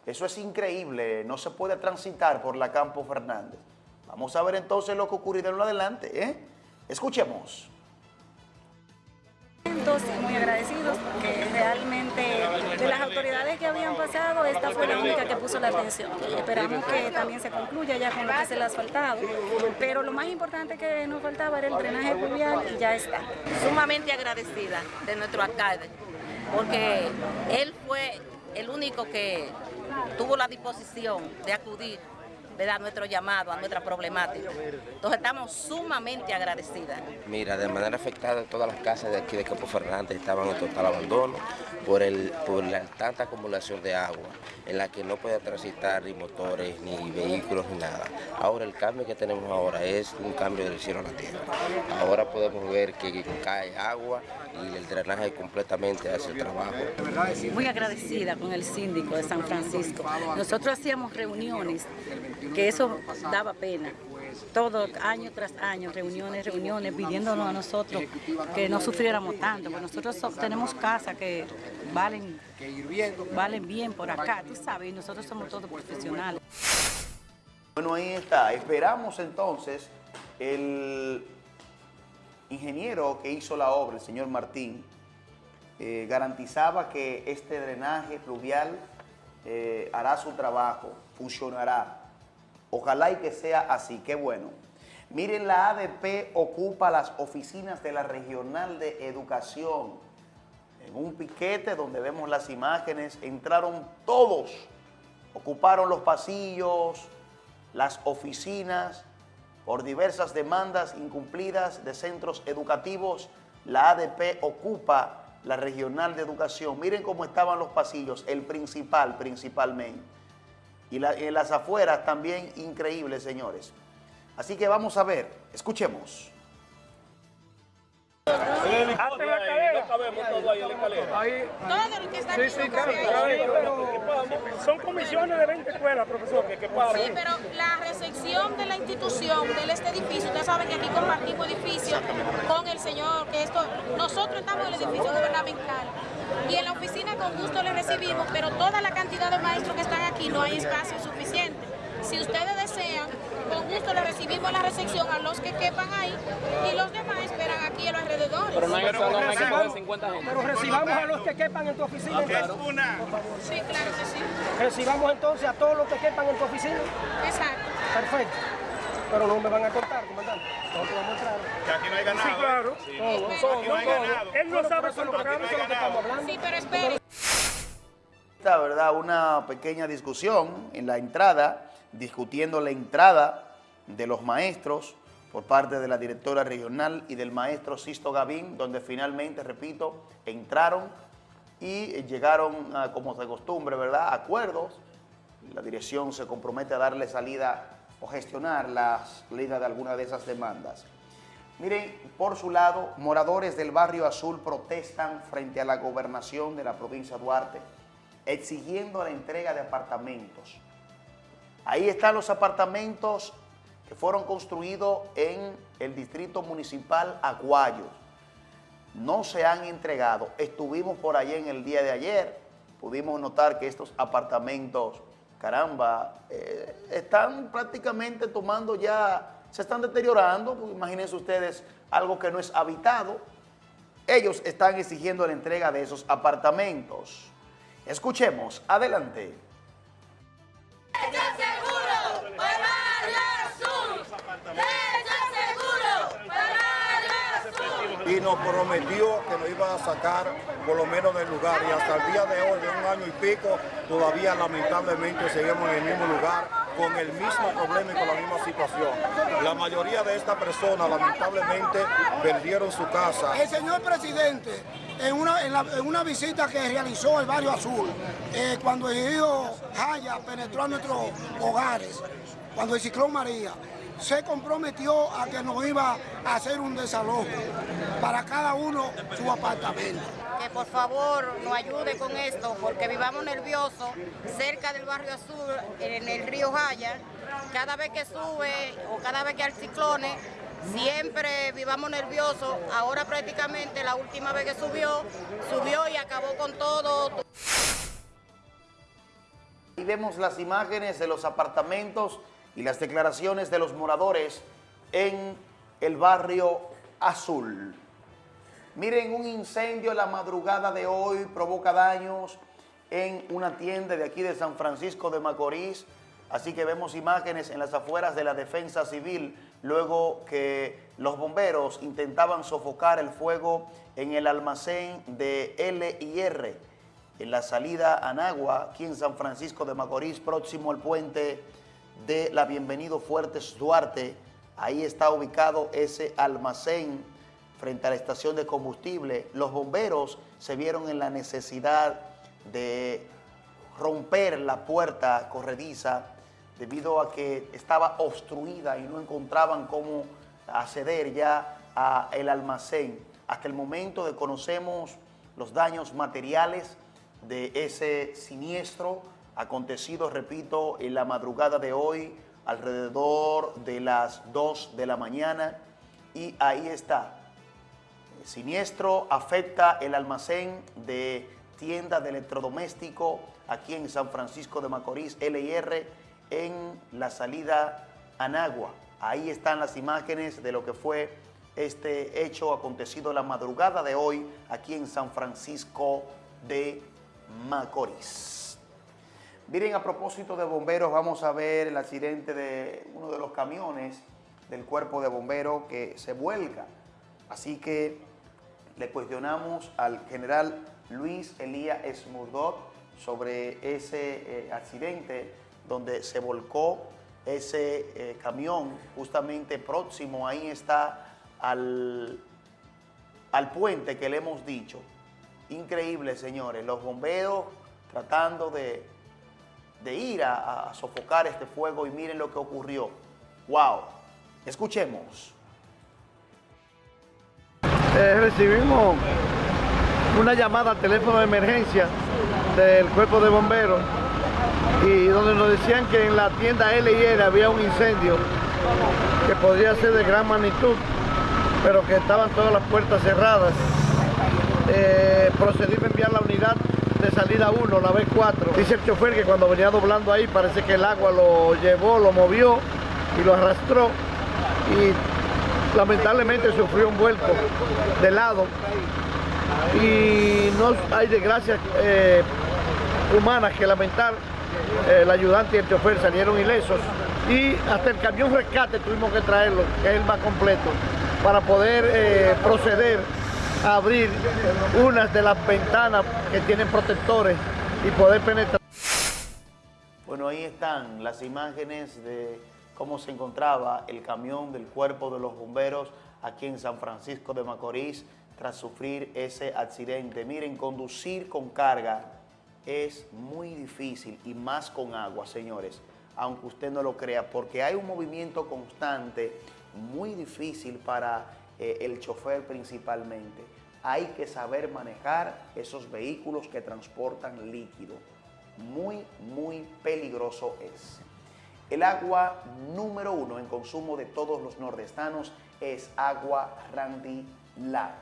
eso es increíble, no se puede transitar por la Campo Fernández. Vamos a ver entonces lo que ocurrirá en lo adelante, ¿eh? Escuchemos.
muy agradecidos porque realmente de las autoridades que habían pasado, esta fue la única que puso la atención. Y esperamos que también se concluya ya con lo que se le ha asfaltado. Pero lo más importante que nos faltaba era el drenaje pluvial y ya está.
Sumamente agradecida de nuestro alcalde porque él fue el único que tuvo la disposición de acudir ¿verdad? nuestro llamado, a nuestra problemática. Entonces estamos sumamente agradecidas.
Mira, de manera afectada todas las casas de aquí de Campo Fernández estaban en total abandono por, el, por la tanta acumulación de agua en la que no podía transitar ni motores, ni vehículos, ni nada. Ahora el cambio que tenemos ahora es un cambio del cielo a la tierra. Ahora podemos ver que cae agua y el drenaje completamente hace el trabajo.
Muy agradecida con el síndico de San Francisco. Nosotros hacíamos reuniones, que eso daba pena. Todo, año tras año, reuniones, reuniones, pidiéndonos a nosotros que no sufriéramos tanto, porque nosotros so- tenemos casas que valen, valen bien por acá, tú sabes, y nosotros somos todos profesionales.
Bueno, ahí está. Esperamos entonces el ingeniero que hizo la obra, el señor Martín, eh, garantizaba que este drenaje pluvial eh, hará su trabajo, funcionará. Ojalá y que sea así, qué bueno. Miren, la ADP ocupa las oficinas de la Regional de Educación. En un piquete donde vemos las imágenes, entraron todos, ocuparon los pasillos, las oficinas, por diversas demandas incumplidas de centros educativos, la ADP ocupa la Regional de Educación. Miren cómo estaban los pasillos, el principal principalmente. Y la- en las afueras también increíble, señores. Así que vamos a ver, escuchemos.
Hasta la escalera. ahí Sí, sí, claro, Son comisiones de 20 escuelas, profesor, que, que pagan.
Sí, pero la recepción de la institución, de este edificio, ustedes saben que aquí compartimos edificio con el señor, que esto, nosotros estamos en el edificio gubernamental y en la oficina con gusto le recibimos, pero toda la cantidad de maestros que están aquí no hay espacio suficiente. Si ustedes desean, con gusto le recibimos la recepción a los que quepan ahí y los demás esperan aquí en los alrededores.
Pero no hay que solo hay que coger 50 gente.
Pero recibamos a los que quepan en tu oficina.
Ok.
entonces.
Sí, claro que sí.
Recibamos entonces a todos los que quepan en tu oficina.
Exacto.
Perfecto. Pero no me van a cortar, comandante. Nosotros vamos a entrar.
Que aquí no hay ganado.
Sí, claro.
Sí.
Todo,
Aquí
todo,
no hay
todo.
ganado.
Él no
Bueno,
sabe cuánto
no
lo que estamos hablando.
Sí, pero espere.
Esta, ¿verdad? Una pequeña discusión en la entrada, discutiendo la entrada de los maestros por parte de la directora regional y del maestro Sisto Gavín, donde finalmente, repito, entraron y llegaron, a, como de costumbre, ¿verdad?, a acuerdos. La dirección se compromete a darle salida o gestionar la salida de alguna de esas demandas. Miren, por su lado, moradores del barrio Azul protestan frente a la gobernación de la provincia de Duarte, exigiendo la entrega de apartamentos. Ahí están los apartamentos que fueron construidos en el distrito municipal Aguayo. No se han entregado. Estuvimos por allá en el día de ayer, pudimos notar que estos apartamentos, caramba, eh, están prácticamente tomando ya, se están deteriorando, porque imagínense ustedes algo que no es habitado. Ellos están exigiendo la entrega de esos apartamentos. Escuchemos, adelante.
Nos prometió que nos iba a sacar por lo menos del lugar y hasta el día de hoy, de un año y pico, todavía lamentablemente seguimos en el mismo lugar con el mismo problema y con la misma situación. La mayoría de estas personas lamentablemente perdieron su casa.
El señor presidente, en una, en una visita que realizó el barrio azul, eh, cuando el río Jaya penetró a nuestros hogares, cuando el ciclón María, se comprometió a que nos iba a hacer un desalojo para cada uno su apartamento.
que por favor nos ayude con esto, porque vivamos nerviosos cerca del barrio azul, en el río Jaya. Cada vez que sube o cada vez que hay ciclones, siempre vivamos nerviosos. Ahora prácticamente la última vez que subió, subió y acabó con todo.
Y vemos las imágenes de los apartamentos y las declaraciones de los moradores en el barrio Azul. Miren, un incendio la madrugada de hoy provoca daños en una tienda de aquí de San Francisco de Macorís. Así que vemos imágenes en las afueras de la defensa civil luego que los bomberos intentaban sofocar el fuego en el almacén de L y R en la salida a Nagua, aquí en San Francisco de Macorís, próximo al puente de la Bienvenido Fuertes Duarte. Ahí está ubicado ese almacén frente a la estación de combustible. Los bomberos se vieron en la necesidad de romper la puerta corrediza debido a que estaba obstruida y no encontraban cómo acceder ya al almacén. Hasta el momento desconocemos los daños materiales de ese siniestro acontecido, repito, en la madrugada de hoy, alrededor de las 2 de la mañana. Y ahí está. Siniestro afecta el almacén de tienda de electrodoméstico aquí en San Francisco de Macorís, LIR, en la salida a Nagua. Ahí están las imágenes de lo que fue este hecho acontecido la madrugada de hoy aquí en San Francisco de Macorís. Miren, a propósito de bomberos, vamos a ver el accidente de uno de los camiones del cuerpo de bomberos que se vuelca. Así que le cuestionamos al general Luis Elías Esmurdot sobre ese eh, accidente donde se volcó ese eh, camión justamente próximo, ahí está al, al puente que le hemos dicho. Increíble, señores, los bomberos tratando de, de ir a, sofocar este fuego y miren lo que ocurrió. ¡Wow! Escuchemos.
Eh, recibimos una llamada al teléfono de emergencia del cuerpo de bomberos y donde nos decían que en la tienda L y R había un incendio que podría ser de gran magnitud, pero que estaban todas las puertas cerradas. Eh, procedimos a enviar la unidad de salida 1, la B4. Dice el chofer que cuando venía doblando ahí parece que el agua lo llevó, lo movió y lo arrastró y lamentablemente sufrió un vuelco de lado y no hay desgracias eh, humanas que lamentar. El ayudante y el chofer salieron ilesos y hasta el camión rescate tuvimos que traerlo, que es el más completo, para poder eh, proceder abrir unas de las ventanas que tienen protectores y poder penetrar.
Bueno, ahí están las imágenes de cómo se encontraba el camión del cuerpo de los bomberos aquí en San Francisco de Macorís tras sufrir ese accidente. Miren, conducir con carga es muy difícil y más con agua, señores, aunque usted no lo crea, porque hay un movimiento constante muy difícil para eh, el chofer principalmente. Hay que saber manejar esos vehículos que transportan líquido. Muy, muy peligroso es. El agua número uno en consumo de todos los nordestanos es agua Randy Lab,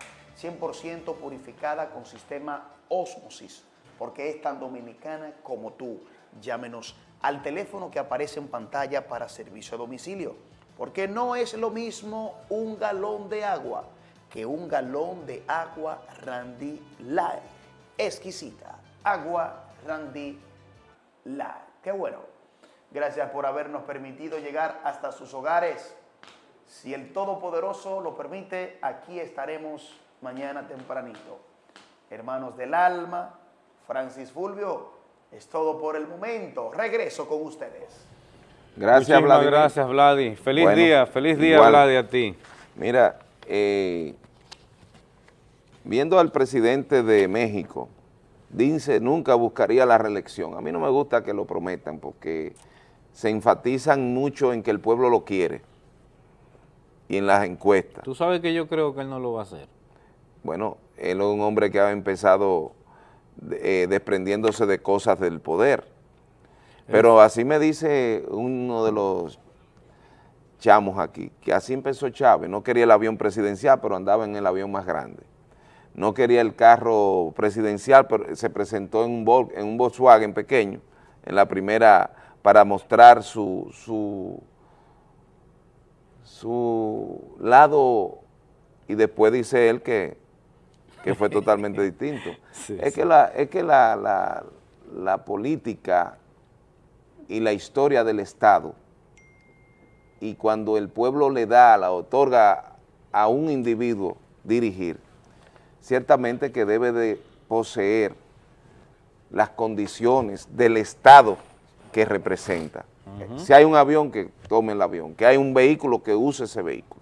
100% purificada con sistema Osmosis, porque es tan dominicana como tú. Llámenos al teléfono que aparece en pantalla para servicio a domicilio, porque no es lo mismo un galón de agua que un galón de agua Randy Light. Exquisita, agua Randy Light. Qué bueno. Gracias por habernos permitido llegar hasta sus hogares. Si el Todopoderoso lo permite, aquí estaremos mañana tempranito. Hermanos del alma, Francis Fulvio, es todo por el momento. Regreso con ustedes.
Gracias,
Muchísimas
Vladimir.
gracias, Vladi. Feliz
Bueno,
día, feliz día,
igual.
Vladi, a ti.
Mira, eh, viendo al presidente de México, dice nunca buscaría la reelección. A mí no me gusta que lo prometan porque se enfatizan mucho en que el pueblo lo quiere y en las encuestas.
Tú sabes que yo creo que él no lo va a hacer.
Bueno, él es un hombre que ha empezado eh, desprendiéndose de cosas del poder. Pero así me dice uno de los chamos aquí, que así empezó Chávez, no quería el avión presidencial, pero andaba en el avión más grande. No quería el carro presidencial, pero se presentó en un, Vol- en un Volkswagen pequeño, en la primera, para mostrar su, su, su lado, y después dice él que, que fue totalmente [laughs] distinto.
Sí,
es,
sí.
Que la, es que la, la- la política y la historia del Estado, y cuando el pueblo le da, la otorga a un individuo dirigir, ciertamente que debe de poseer las condiciones del Estado que representa. Si hay un avión, que tome el avión, que hay un vehículo, que use ese vehículo,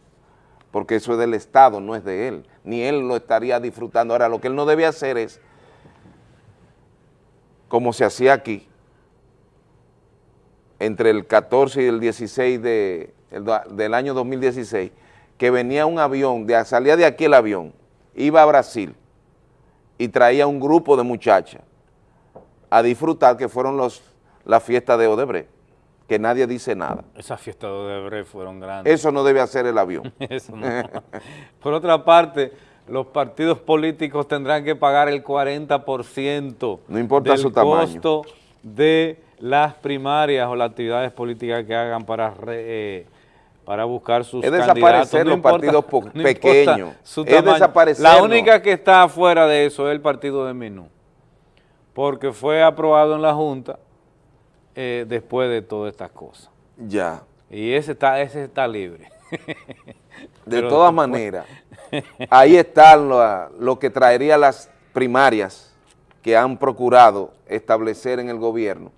porque eso es del Estado, no es de él, ni él lo estaría disfrutando. Ahora, lo que él no debe hacer es, como se hacía aquí, entre el 14 y el 16 de, el del año 2016, que venía un avión, de, salía de aquí el avión, iba a Brasil y traía un grupo de muchachas a disfrutar, que fueron los, la fiesta de Odebrecht, que nadie dice nada.
Esas fiestas de Odebrecht fueron grandes.
Eso no debe hacer el avión. [laughs]
Eso no. Por otra parte, los partidos políticos tendrán que pagar el 40%
No importa
del
su tamaño.
costo de las primarias o las actividades políticas que hagan para re- eh, para buscar sus
Es
candidatos.
desaparecer los
importa-
partidos [laughs] pequeños. Es
tamaño.
desaparecernos.
La única que está fuera de eso es el partido de Menú, porque fue aprobado en la Junta eh, después de todas estas cosas.
Ya.
Y ese está, ese está libre.
De todas maneras, ahí está lo, lo que traería las primarias que han procurado establecer en el gobierno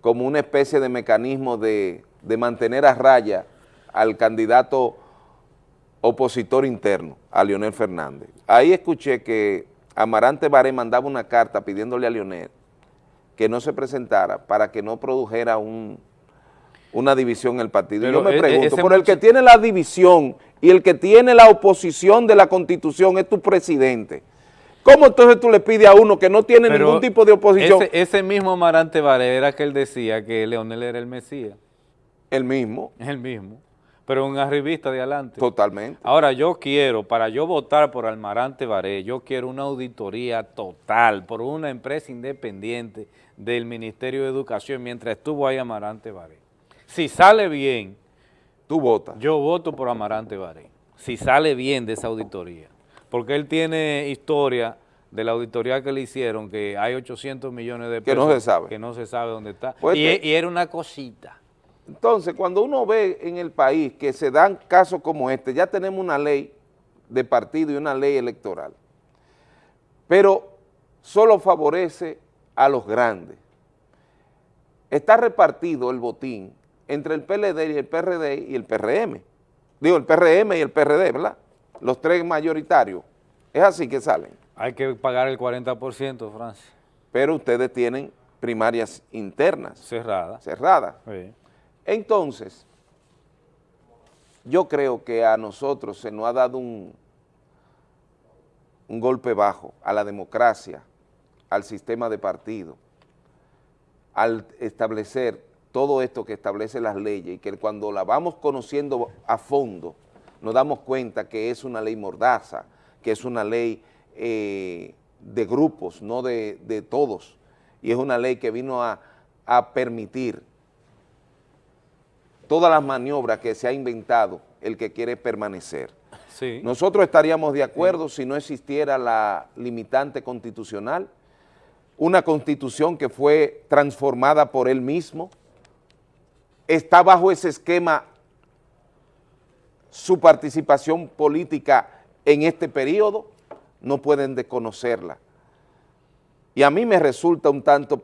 como una especie de mecanismo de, de mantener a raya al candidato opositor interno, a Leonel Fernández. Ahí escuché que Amarante Baré mandaba una carta pidiéndole a Leonel que no se presentara para que no produjera un, una división en el partido. Y
Pero
yo me
e- e-
pregunto, por el que tiene la división y el que tiene la oposición de la Constitución es tu presidente. ¿Cómo entonces tú le pides a uno que no tiene
Pero
ningún tipo de oposición?
Ese, ese mismo Marante Varela era que él decía que Leonel era el Mesías.
El mismo.
El mismo. Pero un arribista de adelante.
Totalmente.
Ahora yo quiero, para yo votar por Almarante Baré, yo quiero una auditoría total por una empresa independiente del Ministerio de Educación mientras estuvo ahí Amarante Baré. Si sale bien,
tú votas.
Yo voto por Amarante Baré. Si sale bien de esa auditoría. Porque él tiene historia de la auditoría que le hicieron, que hay 800 millones de
Que
pesos.
no se sabe.
Que no se sabe dónde está.
Pues
y,
te-
y era una cosita.
Entonces, cuando uno ve en el país que se dan casos como este, ya tenemos una ley de partido y una ley electoral, pero solo favorece a los grandes. Está repartido el botín entre el PLD y el PRD y el PRM. Digo, el PRM y el PRD, ¿verdad? Los tres mayoritarios. Es así que salen.
Hay que pagar el 40%, Francia.
Pero ustedes tienen primarias internas.
Cerradas.
Cerradas.
Sí.
Entonces, yo creo que a nosotros se nos ha dado un, un golpe bajo a la democracia, al sistema de partido, al establecer todo esto que establece las leyes y que cuando la vamos conociendo a fondo, nos damos cuenta que es una ley mordaza, que es una ley eh, de grupos, no de, de todos, y es una ley que vino a, a permitir todas las maniobras que se ha inventado el que quiere permanecer.
Sí.
Nosotros estaríamos de acuerdo si no existiera la limitante constitucional, una constitución que fue transformada por él mismo, está bajo ese esquema su participación política en este periodo, no pueden desconocerla. Y a mí me resulta un tanto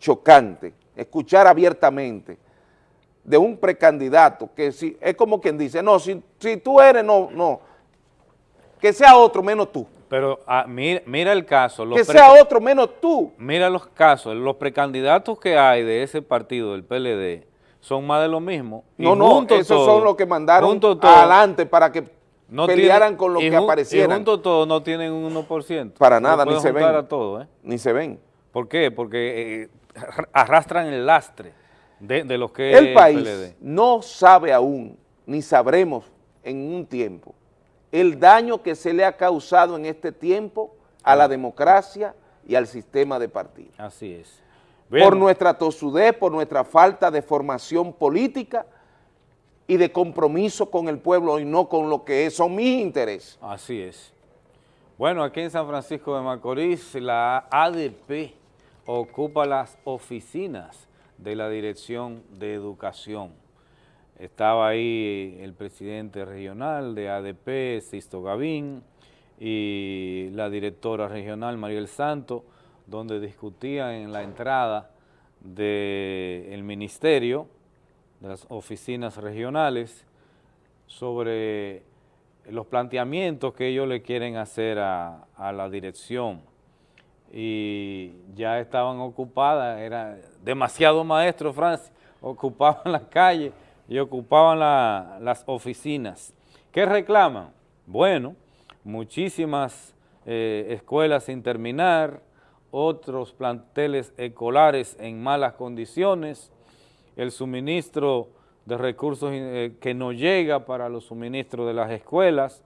chocante escuchar abiertamente de un precandidato que si, es como quien dice, no, si, si tú eres, no, no, que sea otro menos tú.
Pero ah, mira, mira el caso. los
Que sea otro menos tú.
Mira los casos, los precandidatos que hay de ese partido, del PLD, son más de lo mismo. Y
No, no, esos
todo-
son los que mandaron adelante para que
no
pelearan
tienen-
con los
y
que aparecieran.
Y junto todo no tienen un 1%.
Para
No
nada, ni se ven.
a todo, ¿eh?
Ni se ven.
¿Por qué? Porque eh, arrastran el lastre de, de lo que
El país no sabe aún, ni sabremos en un tiempo, el daño que se le ha causado en este tiempo a la democracia y al sistema de partidos.
Así es.
Por nuestra tosudez, por nuestra falta de formación política y de compromiso con el pueblo y no con lo que son mis intereses.
Así es. Bueno, aquí en San Francisco de Macorís, la ADP ocupa las oficinas de la Dirección de Educación. Estaba ahí el presidente regional de ADP, Sisto Gavín, y la directora regional, Mariel Santo, donde discutían en la entrada del ministerio, de las oficinas regionales, sobre los planteamientos que ellos le quieren hacer a, a la dirección y ya estaban ocupadas, era demasiado maestro Francis, ocupaban [laughs] la calle y ocupaban la- las oficinas. ¿Qué reclaman? Bueno, muchísimas eh, escuelas sin terminar, otros planteles escolares en malas condiciones, el suministro de recursos eh, que no llega para los suministros de las escuelas,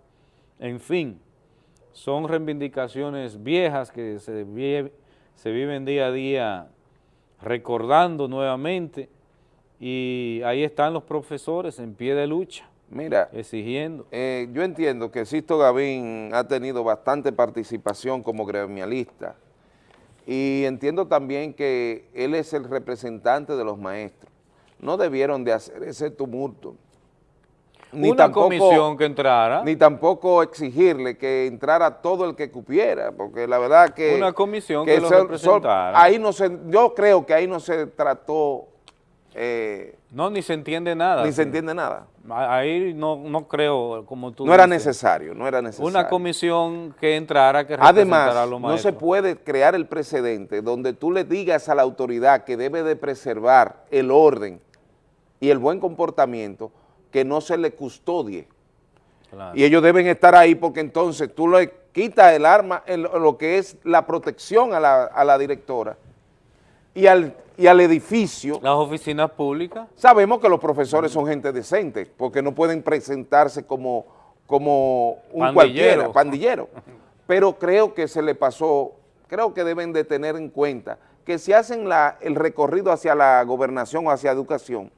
en fin, son reivindicaciones viejas que se, viven día a día recordando nuevamente y ahí están los profesores en pie de lucha,
Mira,
exigiendo.
eh, yo entiendo que Sisto Gavín ha tenido bastante participación como gremialista y entiendo también que él es el representante de los maestros. No debieron de hacer ese tumulto.
Una comisión que entrara.
Ni tampoco exigirle que entrara todo el que cupiera, porque la verdad que...
Una comisión que lo
son- son-
representara.
ahí no se, yo creo que ahí no se trató, eh,
No, ni se entiende nada.
ni se entiende nada.
Ahí no, no creo, como tú
No era necesario, no era necesario.
Una comisión que entrara, que representara a
Además,
los
no se puede crear el precedente donde tú le digas a la autoridad que debe de preservar el orden y el buen comportamiento que no se le custodie.
Claro.
Y ellos deben estar ahí porque entonces tú le quitas el arma, lo que es la protección a la, a la directora y al, y al edificio.
Las oficinas públicas.
Sabemos que los profesores son gente decente porque no pueden presentarse como, como un
Pandillero.
cualquiera, pandillero. [laughs] Pero creo que se le pasó, creo que deben de tener en cuenta que si hacen la, el recorrido hacia la gobernación o hacia educación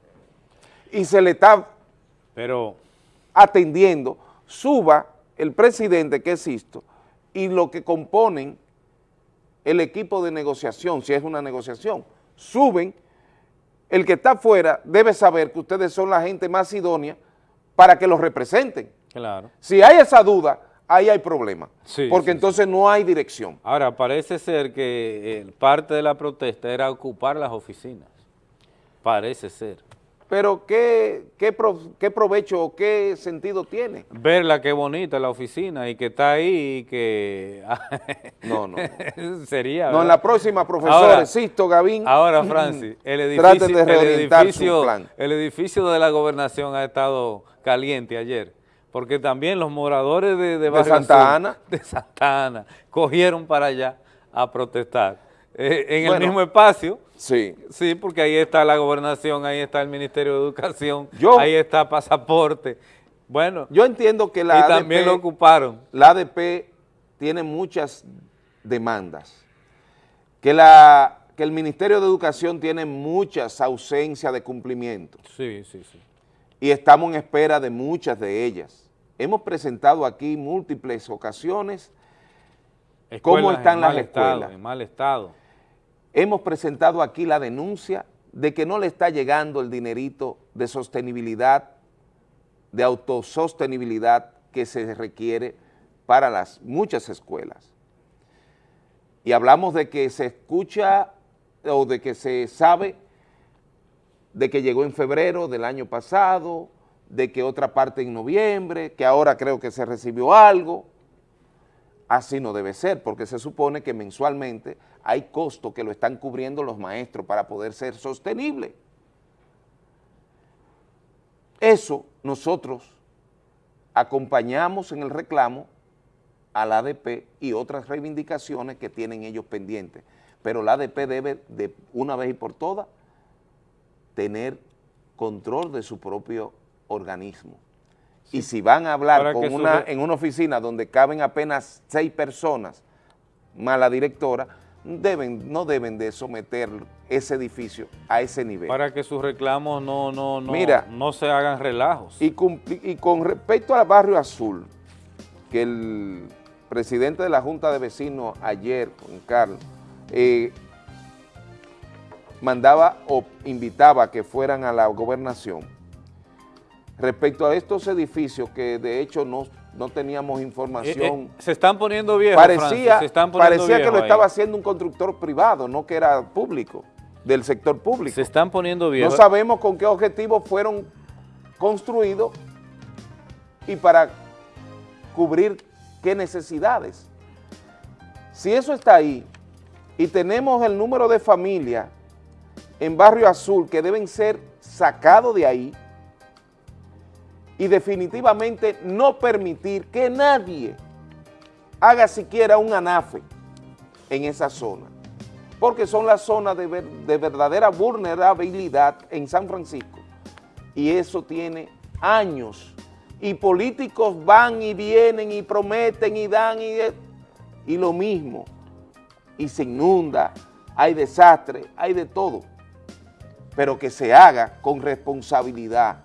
y se le está
Pero
atendiendo, suba el presidente que es Sisto y lo que componen el equipo de negociación, si es una negociación, suben, el que está afuera debe saber que ustedes son la gente más idónea para que los representen.
Claro.
Si hay esa duda, ahí hay problema,
Sí,
porque
sí,
entonces no hay dirección.
Ahora, parece ser que parte de la protesta era ocupar las oficinas. Parece ser.
Pero ¿qué, qué, pro- qué provecho o qué sentido tiene?
Verla qué bonita la oficina y que está ahí y que... [laughs]
No, no. [laughs]
Sería,
No, en la próxima, profesores,
Ahora-
Sisto, Gavín.
Ahora, [clears throat] Francis, el edificio,
de
el, edificio,
plan.
el edificio de la gobernación ha estado caliente ayer, porque también los moradores de, de, Barrio
Santa
Azul,
Ana. [laughs]
de Santa Ana, cogieron para allá a protestar. Eh, en
Bueno.
el mismo espacio,
Sí.
sí, porque ahí está la gobernación, ahí está el Ministerio de Educación,
Yo-
ahí está pasaporte. Bueno,
Yo entiendo que la
y
ADP,
también lo ocuparon.
la ADP tiene muchas demandas, que, la, que el Ministerio de Educación tiene muchas ausencias de cumplimiento
Sí, sí, sí.
y estamos en espera de muchas de ellas. Hemos presentado aquí múltiples ocasiones cómo
Escuelas
están
en
las
mal estado,
escuelas.
en mal estado.
Hemos presentado aquí la denuncia de que no le está llegando el dinerito de sostenibilidad, de autosostenibilidad que se requiere para las muchas escuelas. Y hablamos de que se escucha o de que se sabe de que llegó en febrero del año pasado, de que otra parte en noviembre, que ahora creo que se recibió algo. Así no debe ser, porque se supone que mensualmente hay costos que lo están cubriendo los maestros para poder ser sostenible. Eso nosotros acompañamos en el reclamo al ADP y otras reivindicaciones que tienen ellos pendientes, pero la ADP debe de una vez y por todas tener control de su propio organismo. Y si van a hablar con una, en una oficina donde caben apenas seis personas, más la directora, deben, no deben de someter ese edificio a ese nivel.
Para que sus reclamos no, no, no,
Mira,
no se hagan relajos.
Y, y con respecto al barrio azul, que el presidente de la Junta de Vecinos ayer, con Carlos, eh, mandaba o invitaba a que fueran a la gobernación. Respecto a estos edificios que de hecho no, no teníamos información.
Eh, eh, se están poniendo viejos,
Parecía,
se están poniendo
parecía que lo estaba haciendo un constructor privado, no que era público, del sector público.
Se están poniendo viejos.
No sabemos con qué objetivo fueron construidos y para cubrir qué necesidades. Si eso está ahí y tenemos el número de familias en Barrio Azul que deben ser sacados de ahí y definitivamente no permitir que nadie haga siquiera un anafe en esa zona, porque son las zonas de, de verdadera vulnerabilidad en San Francisco. Y eso tiene años. Y políticos van y vienen y prometen y dan y, y lo mismo. Y se inunda, hay desastre, hay de todo, pero que se haga con responsabilidad.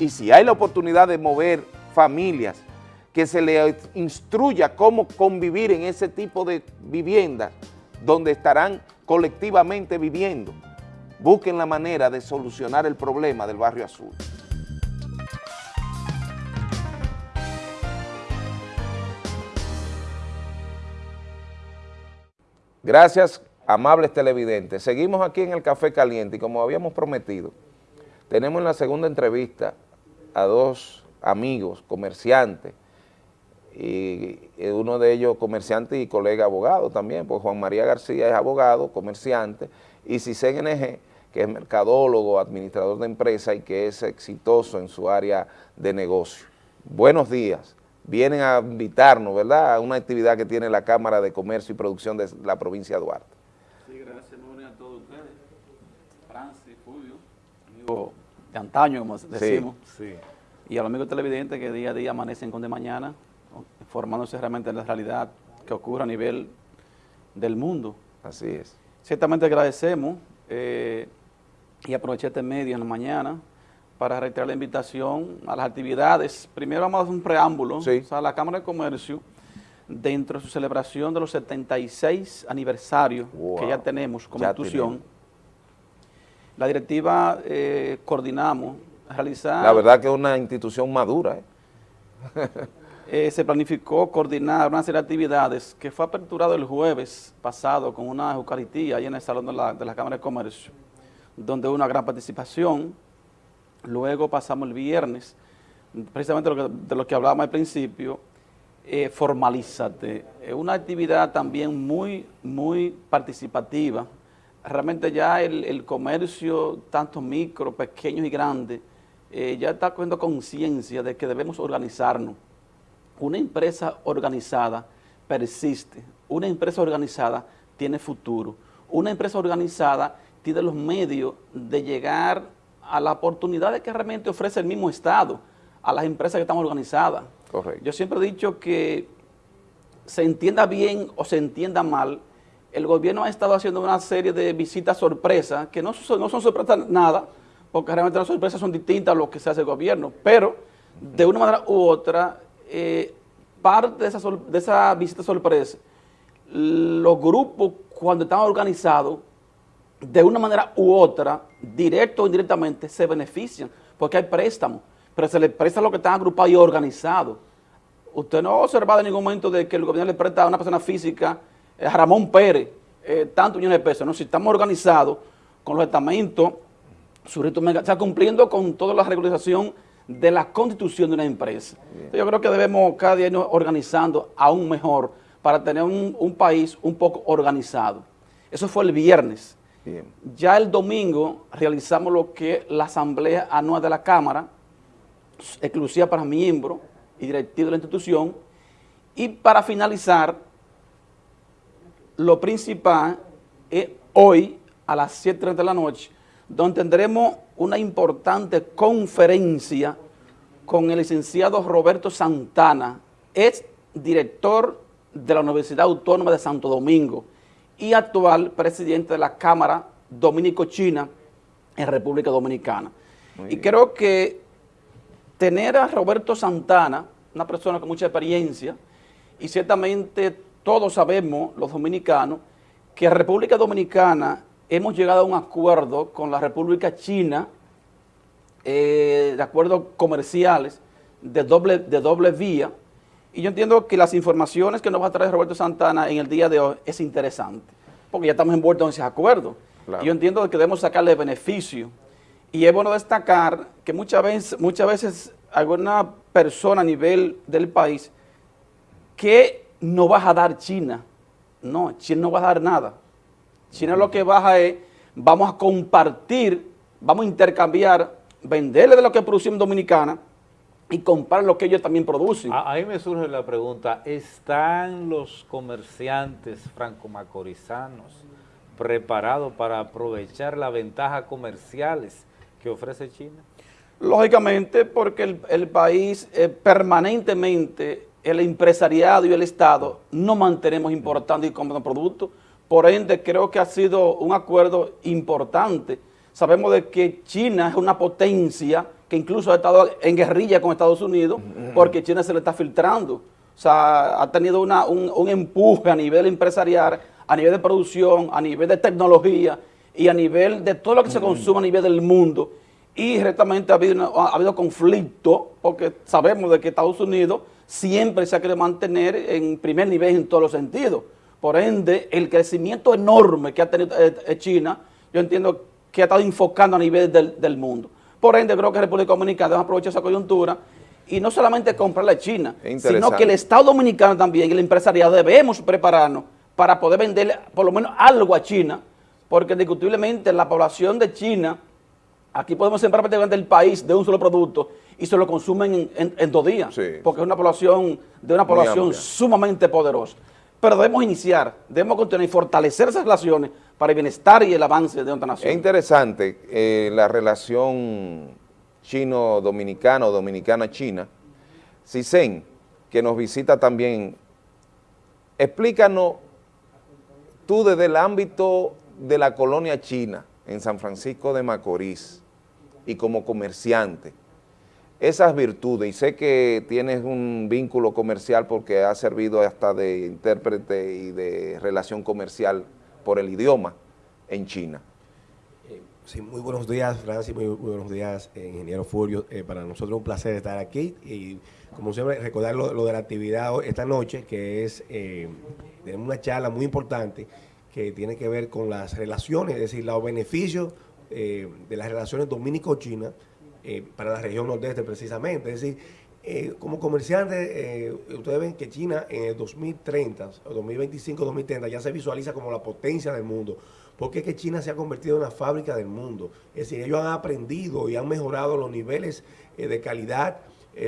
Y si hay la oportunidad de mover familias, que se le instruya cómo convivir en ese tipo de viviendas donde estarán colectivamente viviendo, busquen la manera de solucionar el problema del barrio azul. Gracias, amables televidentes. Seguimos aquí en el Café Caliente y como habíamos prometido, tenemos en la segunda entrevista a dos amigos, comerciantes, y uno de ellos comerciante y colega abogado también, pues Juan María García es abogado, comerciante, y Cisen que es mercadólogo, administrador de empresa y que es exitoso en su área de negocio. Buenos días. Vienen a invitarnos, ¿verdad?, a una actividad que tiene la Cámara de Comercio y Producción de la provincia de Duarte.
Sí, gracias, a todos ustedes. Francis, Fulvio, amigo de antaño, como decimos.
sí.
Y a los amigos televidentes que día a día amanecen con de mañana, formándose realmente en la realidad que ocurre a nivel del mundo.
Así es.
Ciertamente agradecemos eh, y aproveché este medio en la mañana para reiterar la invitación a las actividades. Primero vamos a hacer un preámbulo. O sea, la Cámara de Comercio, dentro de su celebración de los 76 aniversarios que ya tenemos como
Ya
institución,
tenemos.
La directiva eh, coordinamos realizar...
La verdad que es una institución madura, ¿eh? [laughs]
Eh, se planificó coordinar una serie de actividades que fue aperturado el jueves pasado con una Eucaristía ahí en el Salón de la, de la Cámara de Comercio, donde hubo una gran participación. Luego pasamos el viernes, precisamente lo que- de lo que hablábamos al principio, Formalízate. Es una actividad también muy, muy participativa. Realmente ya el, el comercio, tanto micro, pequeños y grandes, eh, ya está cogiendo conciencia de que debemos organizarnos. Una empresa organizada persiste. Una empresa organizada tiene futuro. Una empresa organizada tiene los medios de llegar a la oportunidad que realmente ofrece el mismo Estado a las empresas que están organizadas.
Correcto.
Yo siempre he dicho que se entienda bien o se entienda mal, el gobierno ha estado haciendo una serie de visitas sorpresas, que no, son- sorpresas nada, porque realmente las sorpresas son distintas a lo que se hace el gobierno, pero de una manera u otra, eh, parte de esa, de esa visita sorpresa, los grupos cuando están organizados, de una manera u otra, directo o indirectamente, se benefician, porque hay préstamos, pero se les presta a los que están agrupados y organizados. Usted no ha observado en ningún momento de que el gobierno le presta a una persona física, Ramón Pérez, eh, tantos millones de pesos. No, si estamos organizados con los estamentos, surito mega, o sea, cumpliendo con toda la regularización de la constitución de una empresa. Entonces, yo creo que debemos cada día irnos organizando aún mejor para tener un, un país un poco organizado. Eso fue el viernes. Ya el domingo realizamos lo que la asamblea anual de la Cámara, exclusiva para miembros y directivos de la institución, y para finalizar, lo principal es hoy a las 7.30 de la noche, donde tendremos una importante conferencia con el licenciado Roberto Santana, ex director de la Universidad Autónoma de Santo Domingo y actual presidente de la Cámara Dominico-China en República Dominicana. y creo que tener a Roberto Santana, una persona con mucha experiencia, y ciertamente todos sabemos, los dominicanos, que en República Dominicana hemos llegado a un acuerdo con la República China, eh, de acuerdos comerciales de doble, de doble vía, y yo entiendo que las informaciones que nos va a traer Roberto Santana en el día de hoy es interesante, porque ya estamos envueltos en ese acuerdo. Y yo entiendo que debemos sacarle beneficio. Y es bueno destacar que muchas veces, muchas veces alguna persona a nivel del país que no vas a dar China. No, China no va a dar nada. China lo que baja es, vamos a compartir, vamos a intercambiar, venderle de lo que producimos Dominicana y comprar lo que ellos también producen.
Ahí me surge la pregunta, ¿están los comerciantes franco-macorizanos preparados para aprovechar las ventajas comerciales que ofrece China?
Lógicamente, porque el, el país eh, permanentemente, el empresariado y el Estado, no mantenemos importando y comprando productos, por ende creo que ha sido un acuerdo importante. Sabemos de que China es una potencia que incluso ha estado en guerrilla con Estados Unidos, porque China se le está filtrando. O sea, ha tenido una, un, un empuje a nivel empresarial, a nivel de producción, a nivel de tecnología y a nivel de todo lo que se consume a nivel del mundo. Y directamente ha habido, ha habido conflicto, porque sabemos de que Estados Unidos siempre se ha querido mantener en primer nivel en todos los sentidos. Por ende, el crecimiento enorme que ha tenido eh, eh, China, yo entiendo que ha estado enfocando a nivel del, del mundo. Por ende, creo que República Dominicana debe aprovechar esa coyuntura y no solamente comprarle a China, sino que el Estado Dominicano también y el empresariado debemos prepararnos para poder venderle por lo menos algo a China, porque indiscutiblemente la población de China, aquí podemos sembrar prácticamente el país de un solo producto y se lo consumen en, en, dos días, porque es una población de una población sumamente poderosa. Pero debemos iniciar, debemos continuar y fortalecer esas relaciones para el bienestar y el avance de nuestra nación.
Es interesante eh, la relación chino-dominicana o dominicana-china. Cisen, que nos visita también, explícanos tú desde el ámbito de la colonia china en San Francisco de Macorís y como comerciante, esas virtudes, y sé que tienes un vínculo comercial porque has servido hasta de intérprete y de relación comercial por el idioma en China.
Sí, muy buenos días, Francis, muy, muy buenos días, eh, ingeniero Furio. Eh, para nosotros es un placer estar aquí y, como siempre, recordar lo, de la actividad esta noche, que es eh, una charla muy importante que tiene que ver con las relaciones, es decir, los beneficios de las relaciones dominico-china para la región nordeste precisamente. Es decir, eh, como comerciante, eh, ustedes ven que China en el 2030, o 2025, 2030, ya se visualiza como la potencia del mundo. Porque es que China se ha convertido en la fábrica del mundo. Es decir, ellos han aprendido y han mejorado los niveles eh, de calidad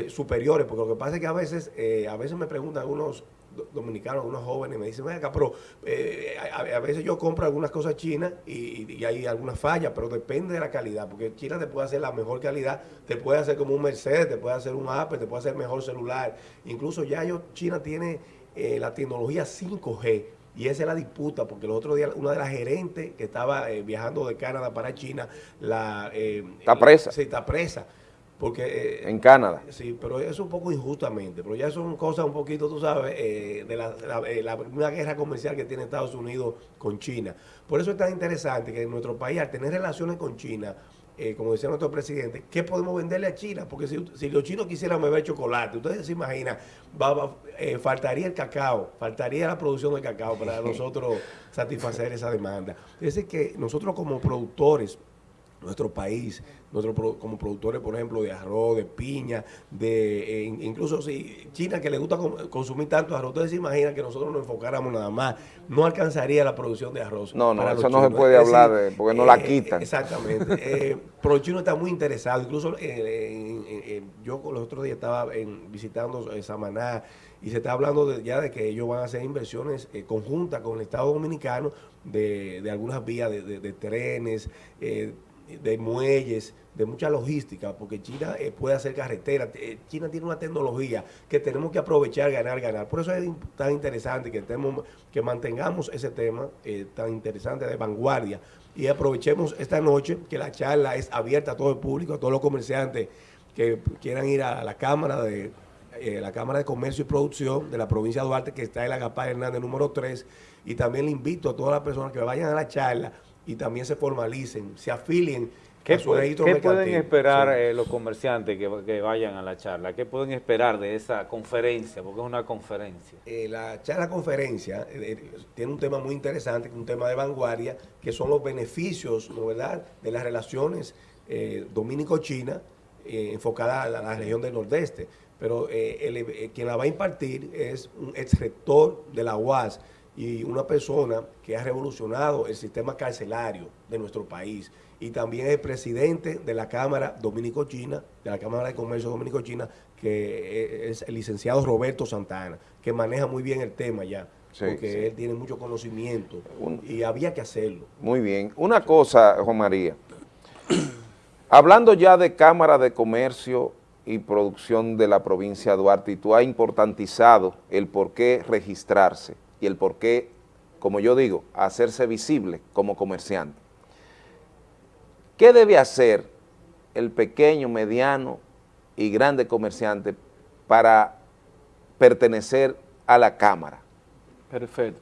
superiores. Porque lo que pasa es que a veces, a veces me preguntan algunos dominicanos, unos jóvenes, me dicen, venga, pero eh, a, veces yo compro algunas cosas chinas y, hay algunas fallas, pero depende de la calidad, porque China te puede hacer la mejor calidad, te puede hacer como un Mercedes, te puede hacer un Apple, te puede hacer mejor celular. Incluso ya yo, China tiene eh, la tecnología 5G, y esa es la disputa, porque el otro día una de las gerentes que estaba eh, viajando de Canadá para China, la...
está presa.
sí, está presa porque... eh,
En Canadá.
Sí, pero eso es un poco injustamente, pero ya son cosas un poquito, tú sabes, eh, de la, la- eh, la- una guerra comercial que tiene Estados Unidos con China. Por eso es tan interesante que en nuestro país, al tener relaciones con China, eh, como decía nuestro presidente, ¿qué podemos venderle a China? Porque si, si los chinos quisieran beber chocolate, ustedes se imaginan, va- va- eh, faltaría el cacao, faltaría la producción de cacao para [laughs] nosotros satisfacer esa demanda. Es decir, que nosotros como productores, nuestro país, pro- como productores, por ejemplo, de arroz, de piña, de eh, in- incluso si China que le gusta consumir tanto arroz, ustedes se imaginan que nosotros nos enfocáramos nada más, no alcanzaría la producción de arroz.
No, no, eso no se puede
Es
hablar
decir,
de- porque no la
eh,
quitan.
Exactamente. [laughs] Eh, pero el chino está muy interesado. Incluso eh, yo los otros días estaba en- visitando eh, Samaná y se está hablando de- ya de que ellos van a hacer inversiones eh, conjuntas con el Estado Dominicano de, de algunas vías de, de- de trenes, eh, de muelles, de mucha logística, porque China eh, puede hacer carreteras. Eh, China tiene una tecnología que tenemos que aprovechar, ganar, ganar. Por eso es tan interesante que, estemos, que mantengamos ese tema eh, tan interesante de vanguardia y aprovechemos esta noche que la charla es abierta a todo el público, a todos los comerciantes que quieran ir a la Cámara de la Cámara de Comercio y Producción de la provincia de Duarte, que está en la Gapá Hernández número 3, y también le invito a todas las personas que vayan a la charla y también se formalicen, se afilien
¿Qué,
a su
pu-
registro
qué pueden esperar
Sí.
eh, los comerciantes que, que vayan a la charla? ¿Qué pueden esperar de esa conferencia? Porque es una conferencia.
Eh, la charla conferencia eh, tiene un tema muy interesante, un tema de vanguardia, que son los beneficios, ¿no verdad?, de las relaciones dominico-china eh, enfocada a la, a la región del nordeste. Pero el- quien la va a impartir es un ex rector de la UAS y una persona que ha revolucionado el sistema carcelario de nuestro país y también es presidente de la Cámara Dominico-China, de la Cámara de Comercio Dominico-China, que es el licenciado Roberto Santana, que maneja muy bien el tema ya,
Sí,
porque
sí.
él tiene mucho conocimiento y había que hacerlo.
Muy bien. Una cosa, Juan María. [clears throat] Hablando ya de Cámara de Comercio y Producción de la provincia de Duarte, y tú has importantizado el por qué registrarse y el por qué, como yo digo, hacerse visible como comerciante. ¿Qué debe hacer el pequeño, mediano y grande comerciante para pertenecer a la Cámara?
Perfecto.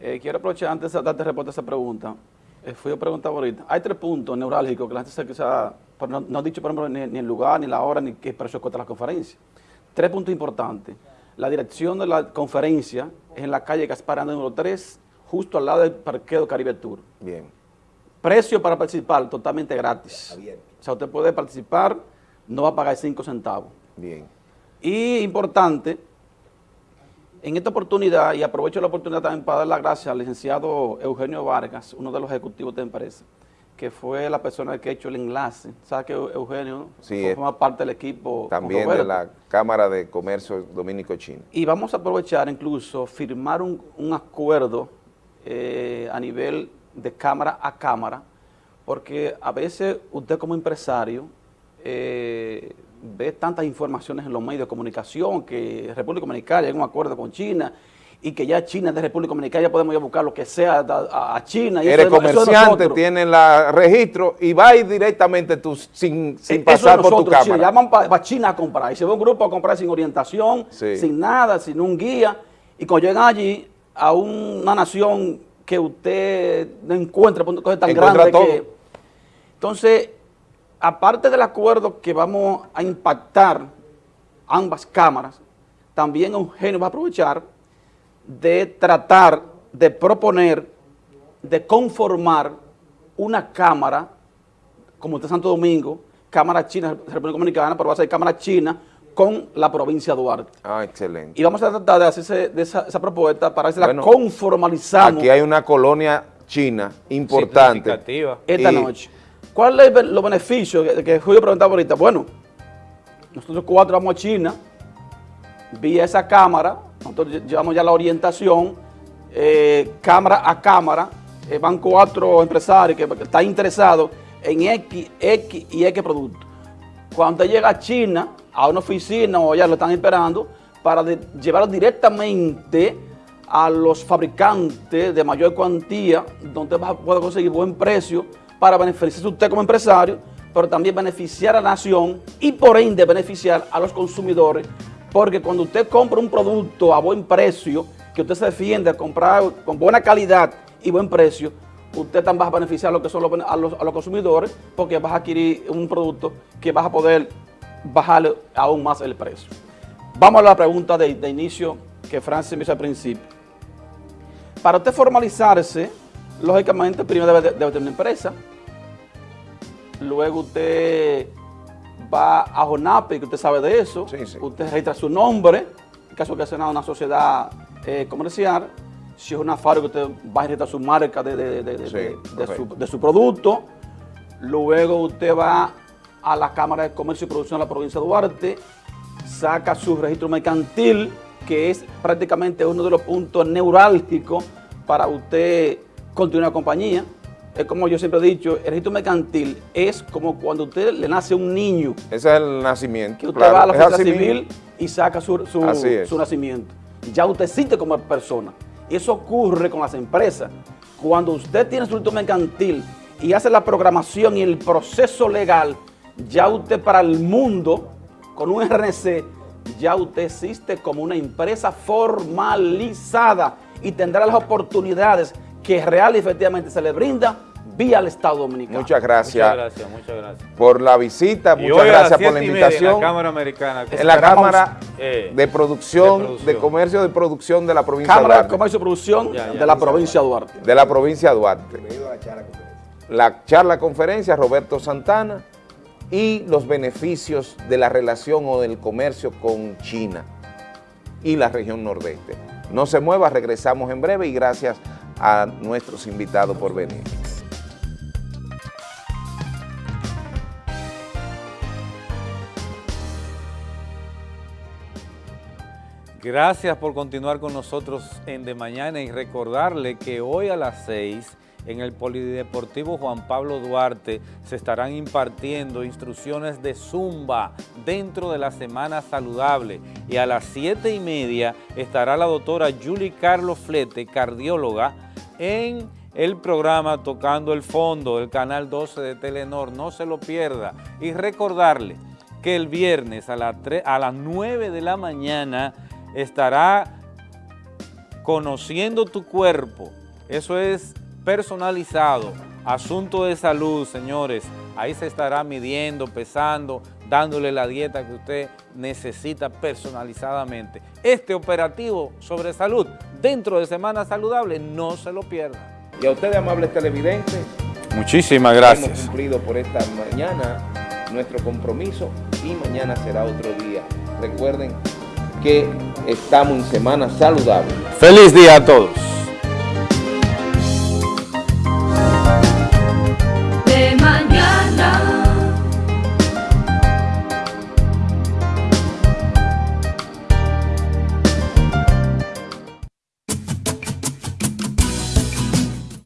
Eh, quiero aprovechar antes de darte respuesta a esa pregunta. Eh, fui a preguntar ahorita. Hay tres puntos neurálgicos que la gente se quizá, no, no ha dicho, por ejemplo, ni, ni el lugar, ni la hora, ni qué precio cuesta la conferencia. Tres puntos importantes. La dirección de la conferencia en la calle Gaspar número 3, justo al lado del parqueo Caribe Tour.
Bien.
Precio para participar, totalmente gratis.
Abierto.
O sea, usted puede participar, no va a pagar cinco centavos.
Bien.
Y importante, en esta oportunidad, y aprovecho la oportunidad también para dar las gracias al licenciado Eugenio Vargas, uno de los ejecutivos de la empresa, que fue la persona que ha hecho el enlace. ¿Sabe que Eugenio
Sí, es-
forma parte del equipo?
También de la Cámara de Comercio Dominico-Chino.
Y vamos a aprovechar incluso firmar un, un acuerdo eh, a nivel de cámara a cámara, porque a veces usted como empresario eh, ve tantas informaciones en los medios de comunicación que República Dominicana llega a un acuerdo con China y que ya China es de República Dominicana, ya podemos ir a buscar lo que sea a, China. y eso
Eres
es- eso es
comerciante,
nosotros.
tienes la registro y vas directamente tú sin, sin
Eso
pasar
es
por tu
nosotros, China,
cámara.
llaman para China a comprar. Y se ve un grupo a comprar sin orientación,
Sí.
sin nada, sin un guía. Y cuando llegan allí a una nación que usted no encuentra por cosas tan grandes que... Entonces, aparte del acuerdo que vamos a impactar ambas cámaras, también Eugenio va a aprovechar de tratar de proponer, de conformar una cámara como de Santo Domingo, Cámara China, República Dominicana, pero va a ser Cámara China con la provincia de Duarte.
Ah, excelente.
Y vamos a tratar de hacer de esa, esa propuesta para ver si la
Bueno,
conformalizamos
Aquí hay una colonia china importante.
Esta
Y-
noche. ¿Cuál es los beneficios que, que Julio preguntaba ahorita? Bueno, nosotros cuatro vamos a China, vía esa cámara, nosotros lle- llevamos ya la orientación, eh, cámara a cámara, eh, van cuatro empresarios que que están interesados en X, X y X productos. Cuando llega a China, a una oficina o ya lo están esperando, para llevarlo directamente a los fabricantes de mayor cuantía, donde va a conseguir buen precio para beneficiarse usted como empresario, pero también beneficiar a la nación y por ende beneficiar a los consumidores, porque cuando usted compra un producto a buen precio, que usted se defiende a comprar con buena calidad y buen precio, usted también va a beneficiar a, lo que son los, a, los, consumidores porque vas a adquirir un producto que vas a poder bajarle aún más el precio. Vamos a la pregunta de, de inicio que Francis me hizo al principio. Para usted formalizarse, lógicamente primero debe, debe tener una empresa, luego usted va a JONAPE, que usted sabe de eso, usted registra su nombre, en caso que sea una sociedad eh, comercial, si es una fábrica, usted va a registrar su marca de, de- de- su, de su producto, luego usted va a la Cámara de Comercio y Producción de la provincia de Duarte, saca su registro mercantil, que es prácticamente uno de los puntos neurálgicos para usted continuar la compañía. Es como yo siempre he dicho, el registro mercantil es como cuando usted le nace un niño.
Ese es el nacimiento.
Que usted
claro,
va a la oficina civil
mismo.
y saca su, su- su nacimiento. Ya usted existe como persona. Y eso ocurre con las empresas. Cuando usted tiene su registro mercantil y hace la programación y el proceso legal, ya usted para el mundo, con un RNC, ya usted existe como una empresa formalizada y tendrá las oportunidades que real y efectivamente se le brinda vía el Estado Dominicano.
Muchas gracias.
Muchas gracias, muchas gracias.
por la visita,
Y
muchas gracias por la
media en
invitación.
la Cámara Americana.
En la Cámara
eh,
de, producción,
de
de. Comercio de Producción de la provincia
Cámara
de
de
Duarte.
Comercio y Producción
Ya, ya,
de la
ya.
provincia de Duarte.
De la provincia de Duarte. La charla conferencia, Roberto Santana, y los beneficios de la relación o del comercio con China y la región nordeste. No se mueva, regresamos en breve y gracias a nuestros invitados por venir.
Gracias por continuar con nosotros en De Mañana y recordarle que hoy a las 6 en el Polideportivo Juan Pablo Duarte se estarán impartiendo instrucciones de Zumba dentro de la Semana Saludable y a las 7 y media estará la doctora Julie Carlos Flete, cardióloga, en el programa Tocando el Fondo, el canal 12 de Telenor, no se lo pierda. Y recordarle que el viernes a, a las 9 de la mañana estará conociendo tu cuerpo. Eso es personalizado. Asunto de salud, señores. Ahí se estará midiendo, pesando, dándole la dieta que usted necesita personalizadamente. Este operativo sobre salud dentro de Semana Saludable, no se lo pierda.
Y a ustedes, amables televidentes,
Muchísimas
hemos
gracias.
cumplido por esta mañana nuestro compromiso y mañana será otro día. Recuerden que estamos en Semana Saludable.
Feliz día a todos.